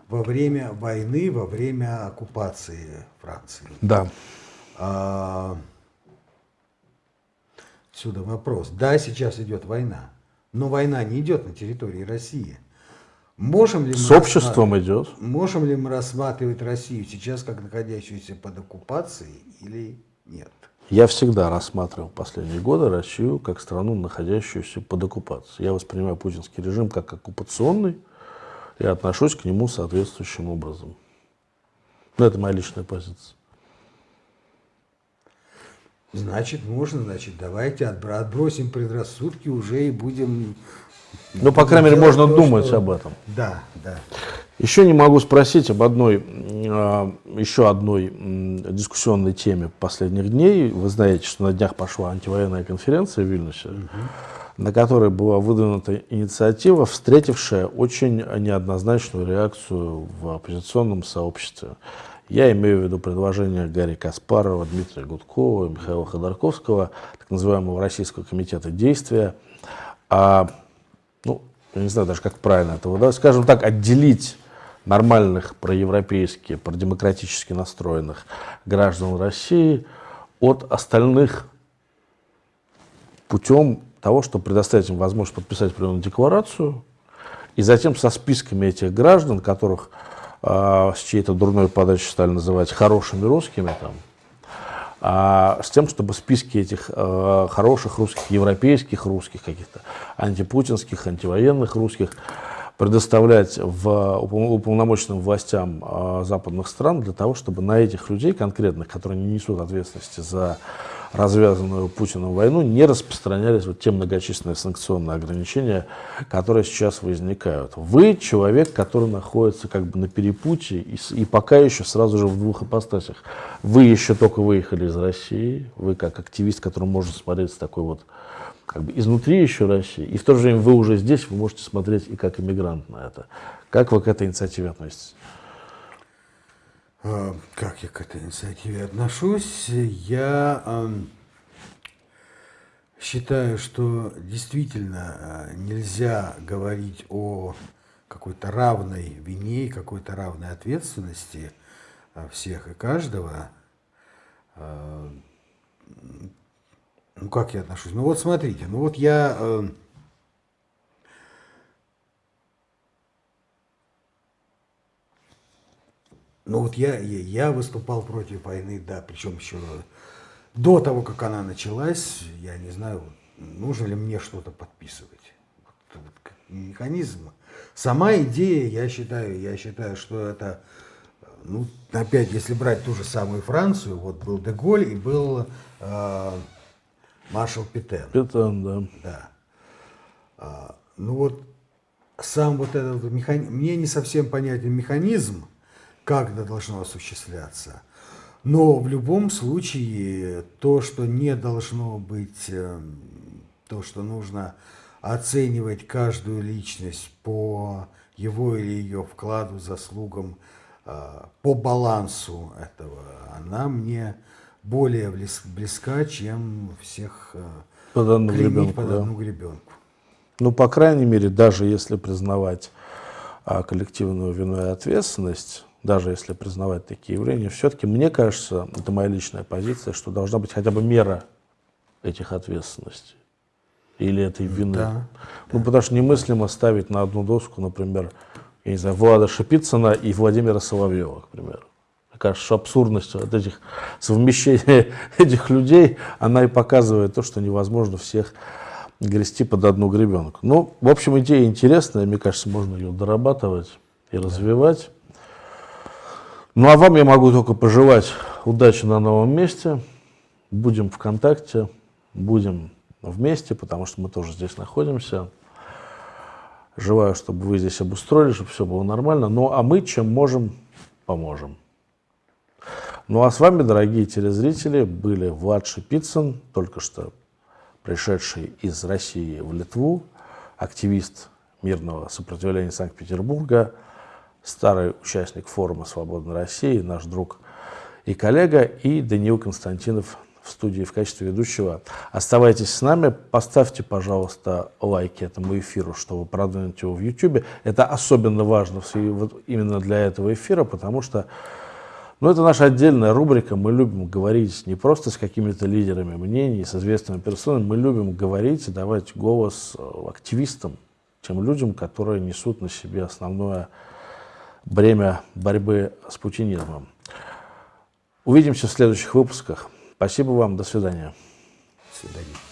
во время войны, во время оккупации Франции. Да. А, сюда вопрос. Да, сейчас идет война, но война не идет на территории России. Можем ли С обществом идет. Можем ли мы рассматривать Россию сейчас как находящуюся под оккупацией или нет? Я всегда рассматривал последние годы Россию как страну, находящуюся под оккупацией. Я воспринимаю путинский режим как оккупационный и отношусь к нему соответствующим образом. Но это моя личная позиция. Значит, можно, значит, давайте отбросим предрассудки уже и будем ну, по крайней мере, можно то, думать что... об этом. Да, да. Еще не могу спросить об одной, а, еще одной дискуссионной теме последних дней. Вы знаете, что на днях пошла антивоенная конференция в Вильнюсе, угу. на которой была выдвинута инициатива, встретившая очень неоднозначную реакцию в оппозиционном сообществе. Я имею в виду предложение Гарри Каспарова, Дмитрия Гудкова, Михаила Ходорковского, так называемого Российского комитета действия, а я не знаю даже, как правильно это да, скажем так, отделить нормальных проевропейски, продемократически настроенных граждан России от остальных путем того, чтобы предоставить им возможность подписать определенную декларацию, и затем со списками этих граждан, которых э, с чьей-то дурной подачи стали называть хорошими русскими, там, с тем, чтобы списки этих э, хороших русских, европейских русских, каких-то антипутинских, антивоенных русских предоставлять в уполномоченным властям э, западных стран для того, чтобы на этих людей конкретных, которые не несут ответственности за развязанную Путиным войну, не распространялись вот те многочисленные санкционные ограничения, которые сейчас возникают. Вы человек, который находится как бы на перепутье и, и пока еще сразу же в двух ипостасях. Вы еще только выехали из России, вы как активист, который может смотреть с такой вот как бы изнутри еще России, и в то же время вы уже здесь, вы можете смотреть и как иммигрант на это. Как вы к этой инициативе относитесь? А, как я к этой инициативе отношусь? Я э, считаю, что действительно э, нельзя говорить о какой-то равной вине, какой-то равной ответственности э, всех и каждого. Э, ну, как я отношусь? Ну, вот смотрите, ну вот я... Ну вот я, я выступал против войны, да, причем еще до того, как она началась, я не знаю, нужно ли мне что-то подписывать. Вот, вот, механизм. Сама идея, я считаю, я считаю, что это, ну, опять, если брать ту же самую Францию, вот был Деголь и был э, маршал Петен. Петен, да. Да. А, ну вот сам вот этот механизм, мне не совсем понятен механизм, как это должно осуществляться. Но в любом случае то, что не должно быть, эм, то, что нужно оценивать каждую личность по его или ее вкладу, заслугам, э, по балансу этого, она мне более близка, чем всех э, под одну гребенку. Под одну да. гребенку. Ну, по крайней мере, даже если признавать а, коллективную вину и ответственность, даже если признавать такие явления, все-таки мне кажется, это моя личная позиция, что должна быть хотя бы мера этих ответственностей. или этой вины. Да. Ну, потому что немыслимо ставить на одну доску, например, я не знаю, Влада Шипицына и Владимира Соловьева, к примеру. Мне кажется, что абсурдность вот этих совмещения этих людей, она и показывает то, что невозможно всех грести под одну гребенку. Ну, в общем, идея интересная, мне кажется, можно ее дорабатывать и развивать. Ну, а вам я могу только пожелать удачи на новом месте. Будем в контакте, будем вместе, потому что мы тоже здесь находимся. Желаю, чтобы вы здесь обустроили, чтобы все было нормально. Ну, а мы чем можем, поможем. Ну, а с вами, дорогие телезрители, были Влад Шипицын, только что пришедший из России в Литву, активист мирного сопротивления Санкт-Петербурга, старый участник форума «Свободной России», наш друг и коллега, и Даниил Константинов в студии в качестве ведущего. Оставайтесь с нами, поставьте, пожалуйста, лайки этому эфиру, чтобы продвинуть его в YouTube. Это особенно важно именно для этого эфира, потому что ну, это наша отдельная рубрика. Мы любим говорить не просто с какими-то лидерами мнений, с известными персонами. Мы любим говорить и давать голос э, активистам, тем людям, которые несут на себе основное бремя борьбы с путинизмом. Увидимся в следующих выпусках. Спасибо вам. До свидания. До свидания.